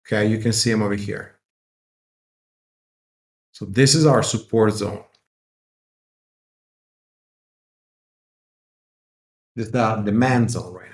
Okay, you can see him over here. So this is our support zone. This is the demand zone right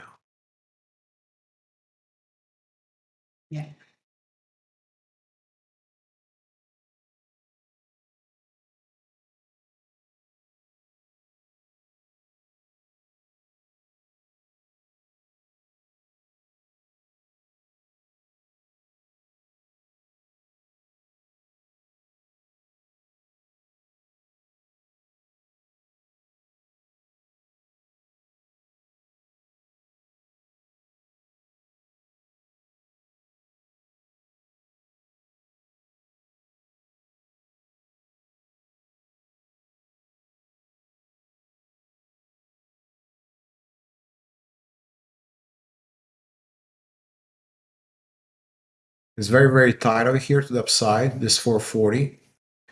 It's very, very tight over here to the upside, this 440.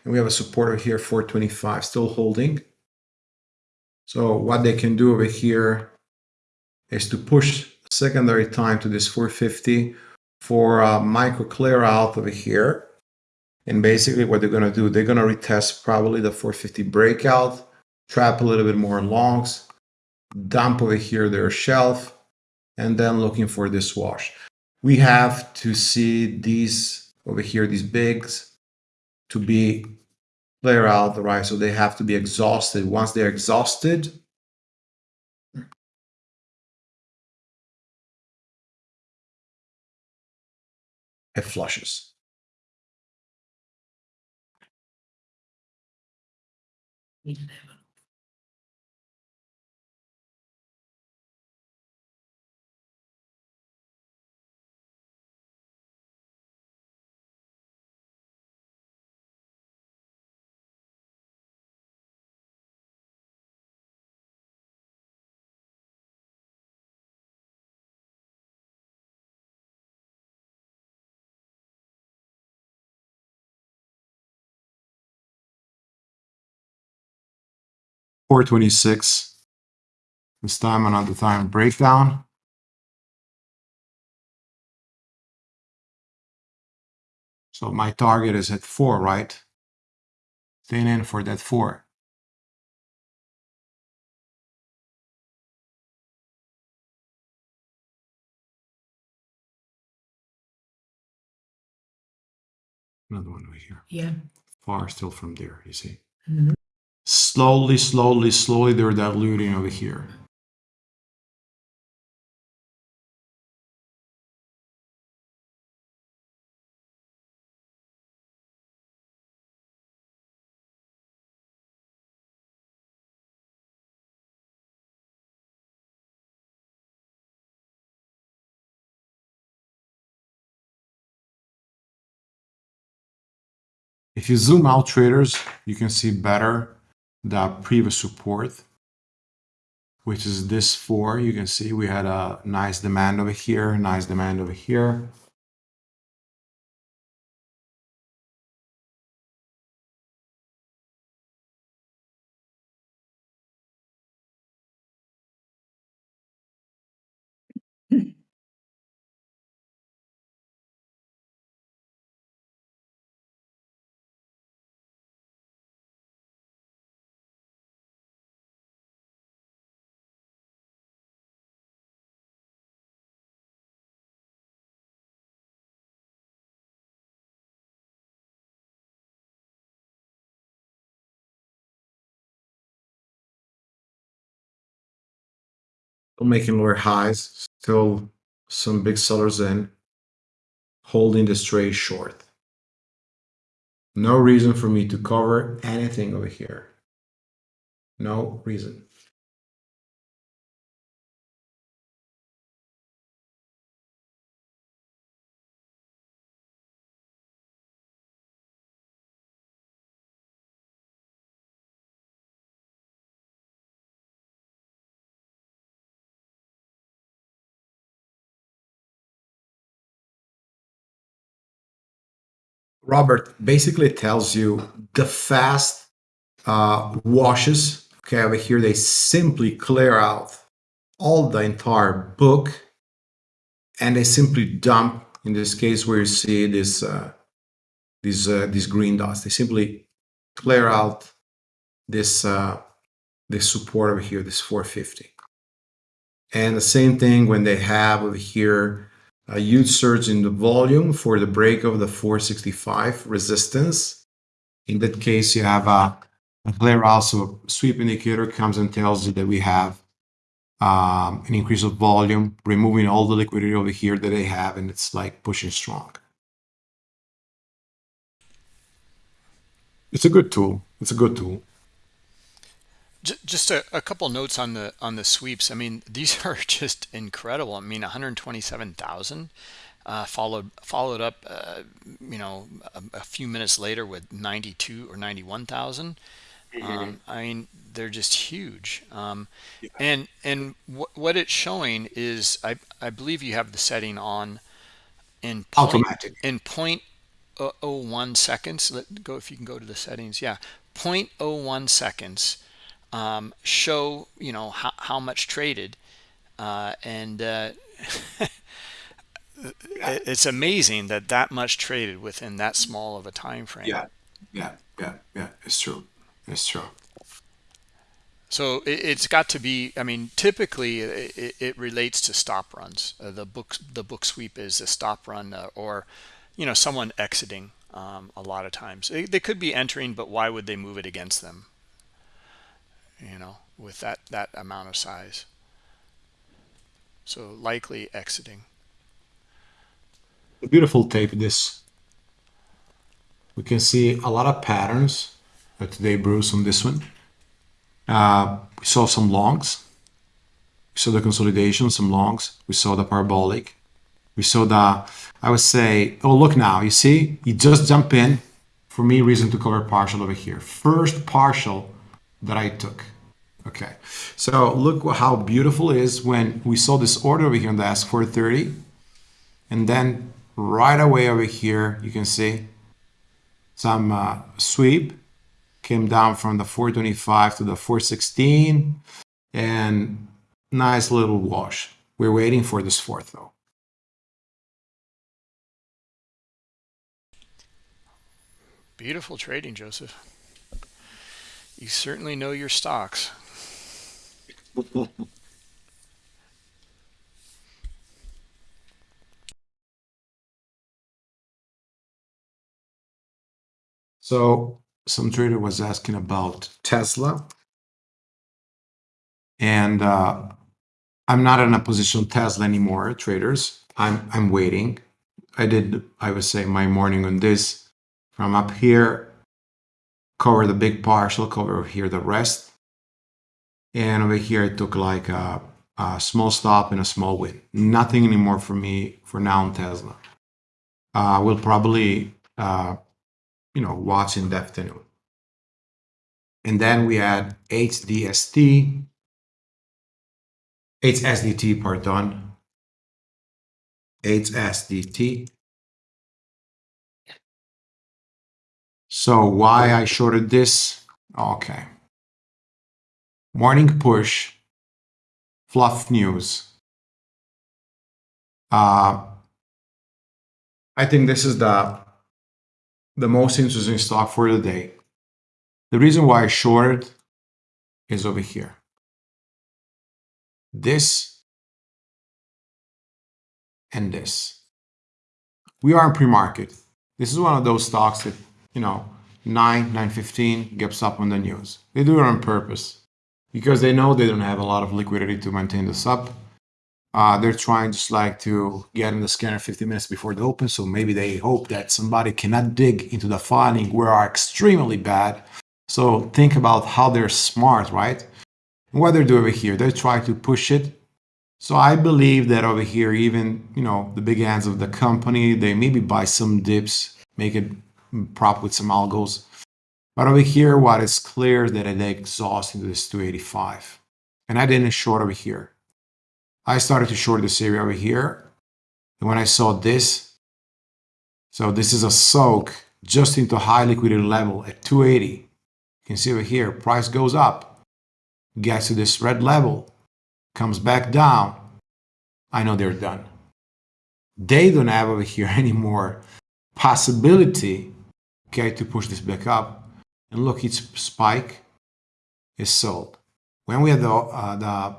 And we have a support over here, 425, still holding. So what they can do over here is to push secondary time to this 450 for a micro clear out over here. And basically what they're going to do, they're going to retest probably the 450 breakout, trap a little bit more longs, dump over here their shelf, and then looking for this wash we have to see these over here, these bigs, to be clear out, right? So they have to be exhausted. Once they're exhausted, it flushes. Eleven. 426. This time another time breakdown. So my target is at 4, right? Staying in for that 4. Another one over here. Yeah. Far still from there, you see. Mm -hmm. Slowly, slowly, slowly, they're diluting over here. If you zoom out traders, you can see better the previous support, which is this four. You can see we had a nice demand over here, nice demand over here. Making lower highs, still some big sellers in, holding the trade short. No reason for me to cover anything over here. No reason. Robert basically tells you the fast uh, washes. Okay, over here they simply clear out all the entire book and they simply dump. In this case, where you see this uh, these uh, these green dots, they simply clear out this uh, this support over here, this 450. And the same thing when they have over here a huge surge in the volume for the break of the 465 resistance. In that case, you have a, a clear also sweep indicator comes and tells you that we have um, an increase of volume, removing all the liquidity over here that they have, and it's like pushing strong. It's a good tool. It's a good tool. Just a, a couple notes on the on the sweeps. I mean, these are just incredible. I mean, 127,000 uh, followed followed up, uh, you know, a, a few minutes later with 92 or 91,000. Um, I mean, they're just huge. Um, and and wh- what it's showing is, I I believe you have the setting on in point Automatic. in point oh oh 0.01 seconds. Let go if you can go to the settings. Yeah, point oh one seconds um, show you know how, how much traded uh, and uh, it's amazing that that much traded within that small of a time frame Yeah, yeah, yeah, yeah. It's true. It's true. so it, it's got to be i mean typically it, it relates to stop runs uh, the book the book sweep is a stop run uh, or you know someone exiting um, a lot of times they, they could be entering but why would they move it against them you know with that that amount of size so likely exiting A beautiful tape. This we can see a lot of patterns uh, today, Bruce, on this one. Uh, we saw some longs. We saw the consolidation, some longs. We saw the parabolic. We saw the, I would say, oh, look now, you see, you just jump in. For me, reason to cover partial over here. First partial that I took. Okay, so look how beautiful it is when we saw this order over here on the S430. And then right away over here, you can see some uh, sweep came down from the 425 to the 416 and nice little wash. We're waiting for this fourth though. Beautiful trading, Joseph. You certainly know your stocks. So some trader was asking about Tesla. And uh, I'm not in a position Tesla anymore, traders. I'm I'm waiting. I did, I would say, my morning on this from up here, cover the big partial, cover over here the rest. And over here, it took like a, a small stop and a small win. Nothing anymore for me for now on Tesla. Uh, we'll probably, uh, you know, watch in the afternoon. And then we had HDST, HSDT, pardon, HSDT. So why I shorted this? Okay. Morning push, fluff news. Uh, I think this is the the most interesting stock for the day. The reason why I shorted is over here. This and this. We are in pre-market. This is one of those stocks that, you know, 9, 9.15 gets up on the news. They do it on purpose because they know they don't have a lot of liquidity to maintain this up. Uh, they're trying just like to get in the scanner 50 minutes before the open. So maybe they hope that somebody cannot dig into the filing where are extremely bad. So think about how they're smart, right? And what they're doing over here, they try to push it so I believe that over here, even, you know, the big hands of the company, they maybe buy some dips, make it prop with some algos. But over here, what is clear that it exhausts into this 285. And I didn't short over here. I started to short this area over here. And when I saw this, so this is a soak just into high liquidity level at 280. You can see over here, price goes up, gets to this red level, comes back down, I know they're done. They don't have over here anymore possibility, okay, to push this back up. And look, its spike is sold. When we had the, uh, the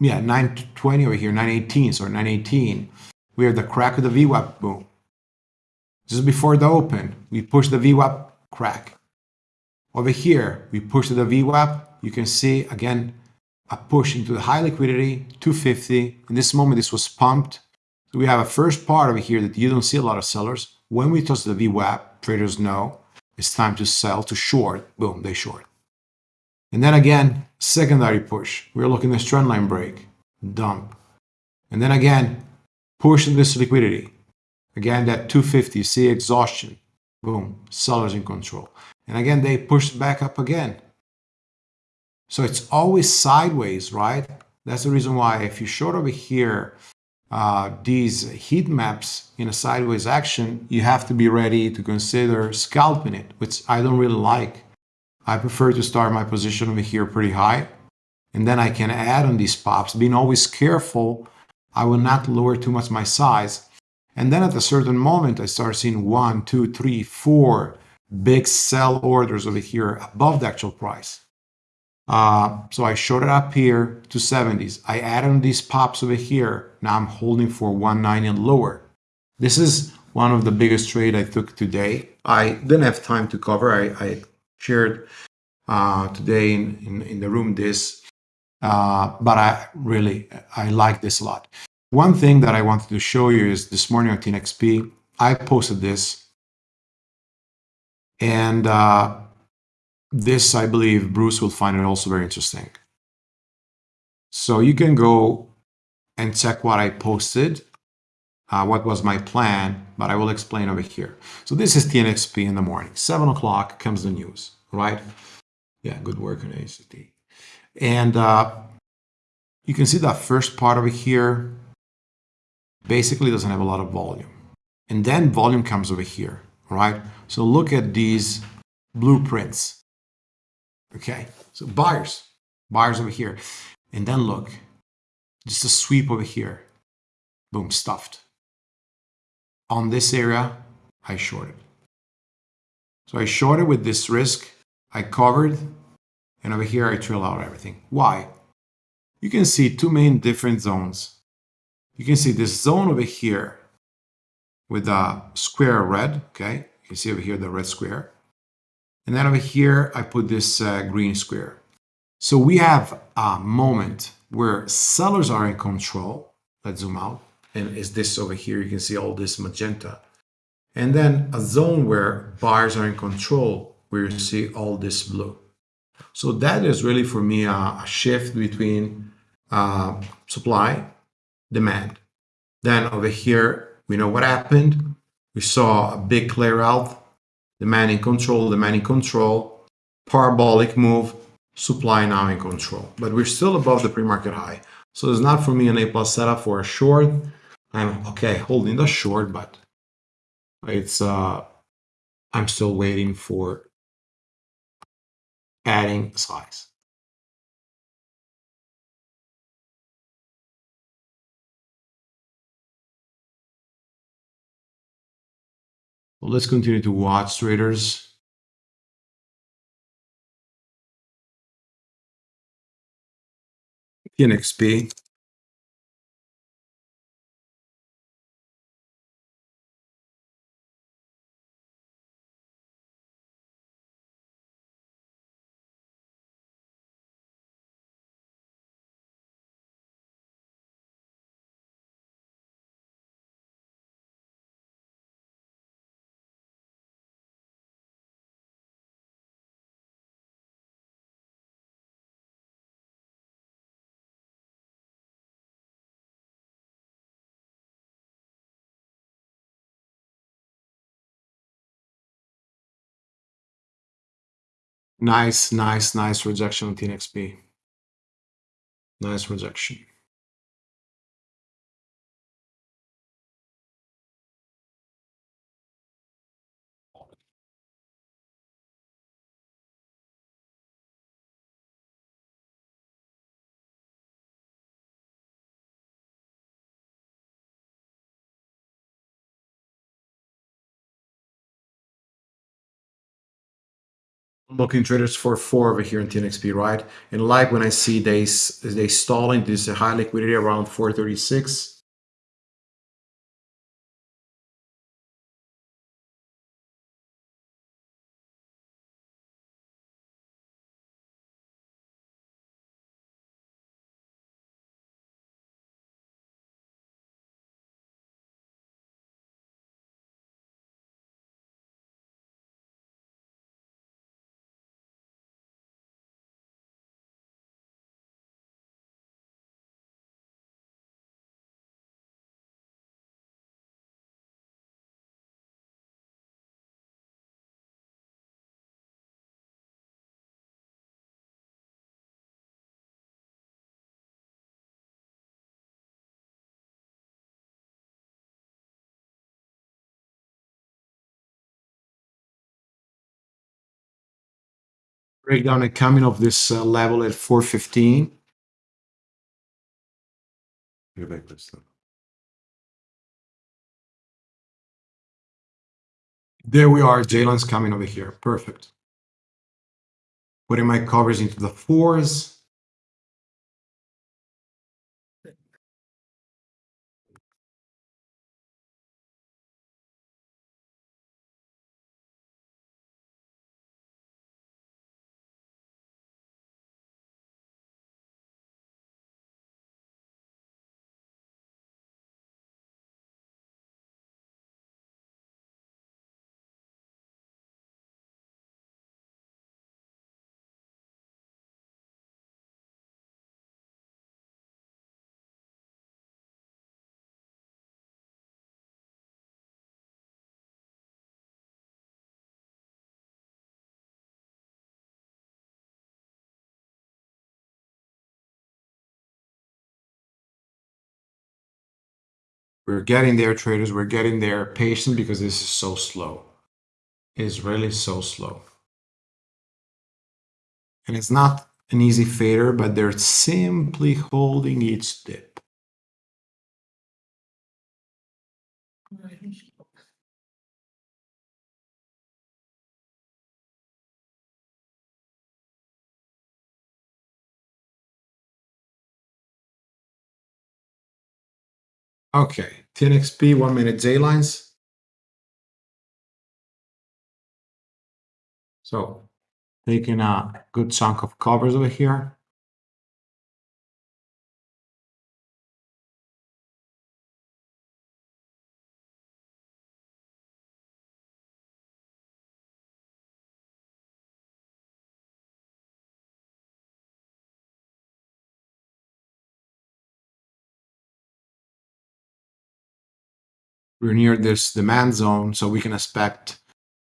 yeah, 920 over here, 918, sorry, 918, we have the crack of the VWAP boom. Just before the open, we push the VWAP crack. Over here, we push the VWAP. You can see, again, a push into the high liquidity, 250. In this moment, this was pumped. So we have a first part over here that you don't see a lot of sellers. When we touch the VWAP, traders know it's time to sell, to short. Boom, they short. And then again, secondary push. We're looking at trend line break, dump. And then again, push in this liquidity. Again, that 250, see exhaustion. Boom, sellers in control. And again, they push back up again. So it's always sideways, right? That's the reason why if you short over here, uh, these heat maps in a sideways action, you have to be ready to consider scalping it, which I don't really like. I prefer to start my position over here pretty high. And then I can add on these pops, being always careful. I will not lower too much my size. And then at a certain moment, I start seeing one, two, three, four big sell orders over here above the actual price. Uh, so I showed it up here to 70s. I added these pops over here. Now I'm holding for 190 and lower. This is one of the biggest trade I took today. I didn't have time to cover. I, I shared uh, today in, in, in, the room this, uh, but I really, I like this a lot. One thing that I wanted to show you is this morning on TNXP, I posted this and uh, this, I believe, Bruce will find it also very interesting. So you can go and check what I posted, uh, what was my plan, but I will explain over here. So this is TNXP in the morning. 7 o'clock comes the news, right? Yeah, good work on ACT. And uh, you can see that first part over here basically doesn't have a lot of volume. And then volume comes over here, right? So look at these blueprints. Okay, so buyers, buyers over here. And then look, just a sweep over here. Boom, stuffed. On this area, I shorted. So I shorted with this risk, I covered, and over here I trail out everything. Why? You can see two main different zones. You can see this zone over here with a square red, okay? You can see over here the red square. And then over here, I put this uh, green square. So we have a moment where sellers are in control. Let's zoom out. And is this over here? You can see all this magenta. And then a zone where buyers are in control, where you see all this blue. So that is really for me a, a shift between uh, supply, demand. Then over here, we know what happened. We saw a big clear out, demand in control, demand in control, parabolic move, supply now in control. But we're still above the pre-market high. So it's not for me an A plus setup for a short. I'm okay holding the short, but it's uh I'm still waiting for adding size. Let's continue to watch traders. TNXP. Nice, nice, nice rejection on TNXP. Nice rejection. Looking traders for four over here in TNXP, right? And like when I see they they stalling this high liquidity around 436. Breakdown and coming of this uh, level at 415. Go back this time. There we are. Jalen's coming over here. Perfect. Putting my covers into the fours. We're getting there, traders. We're getting there. Patient because this is so slow. It's really so slow. And it's not an easy fader, but they're simply holding each dip. Okay, TNXP one minute J lines. So taking a good chunk of covers over here. We're near this demand zone, so we can expect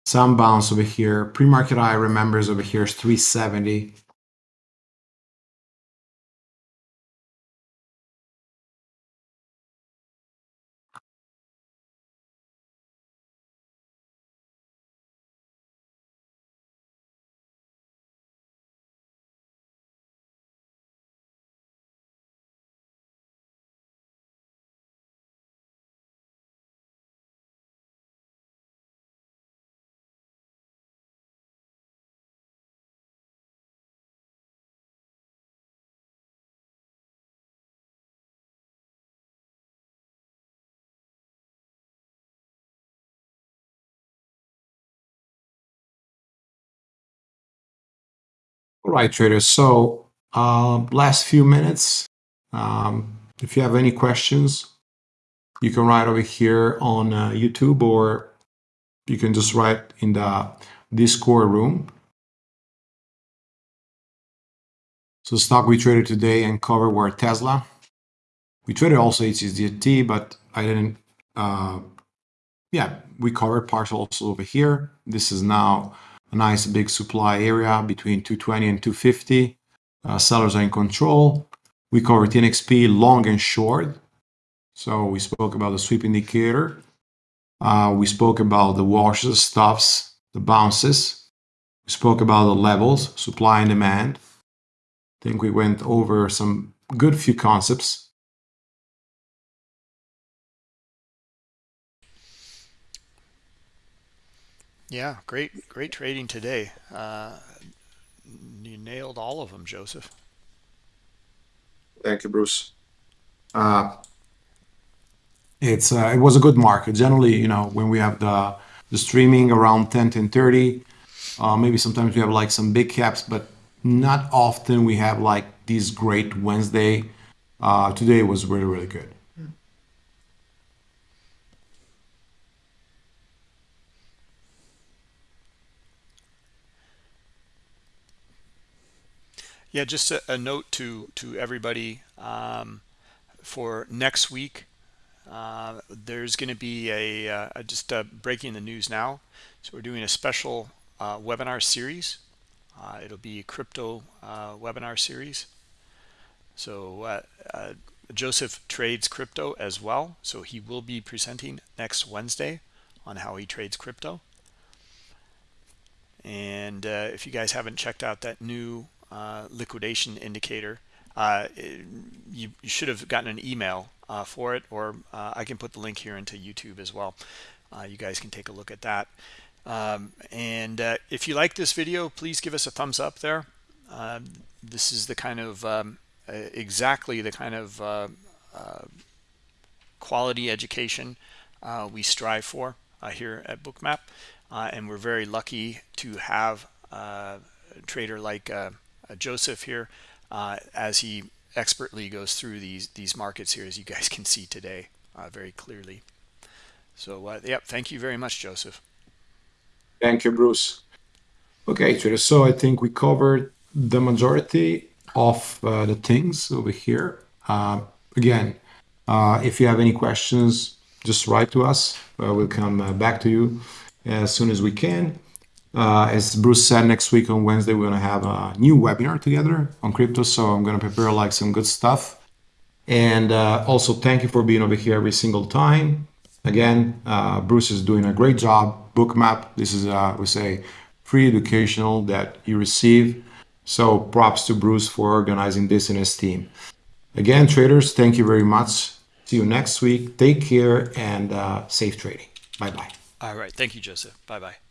some bounce over here. Pre-market high remembers over here is 370. All right, traders. So uh, last few minutes, um, if you have any questions, you can write over here on uh, YouTube or you can just write in the Discord room. So stock we traded today and cover were Tesla. We traded also HSDT, but I didn't. Uh, yeah, we covered partial also over here. This is now a nice big supply area between 220 and 250. Uh, sellers are in control. We covered TNXP long and short. So we spoke about the sweep indicator. Uh, we spoke about the washes, stops, the bounces. We spoke about the levels, supply and demand. I think we went over some good few concepts. Yeah, great, great trading today. Uh, you nailed all of them, Joseph. Thank you, Bruce. Uh, it's uh, it was a good market. Generally, you know, when we have the the streaming around 10, 10 30, uh, maybe sometimes we have like some big caps, but not often we have like these great Wednesday. Uh, today was really, really good. Yeah, just a, a note to to everybody um, for next week. Uh, there's going to be a uh, just uh, breaking the news now. So we're doing a special uh, webinar series. Uh, it'll be a crypto webinar series. So Joseph trades crypto as well. So he will be presenting next Wednesday on how he trades crypto. And if you guys haven't checked out that new liquidation indicator. Uh, it, you, you, should have gotten an email uh, for it, or uh, I can put the link here into YouTube as well. Uh, you guys can take a look at that. Um, and uh, if you like this video, please give us a thumbs up there. Um, this is the kind of um, exactly the kind of quality education we strive for here at Bookmap. and we're very lucky to have a trader like uh, Joseph here uh, as he expertly goes through these these markets here as you guys can see today uh, very clearly. So uh, yep thank you very much Joseph. Thank you Bruce. Okay so I think we covered the majority of uh, the things over here. Uh, again if you have any questions just write to us. We'll come back to you as soon as we can uh, as Bruce said, next week on Wednesday, we're going to have a new webinar together on crypto. So I'm going to prepare like some good stuff. And uh, also thank you for being over here every single time. Again, uh, Bruce is doing a great job. Bookmap, this is, uh, we say, free educational that you receive. So props to Bruce for organizing this and his team. Again, traders, thank you very much. See you next week. Take care and uh, safe trading. Bye-bye. All right. Thank you, Joseph. Bye-bye.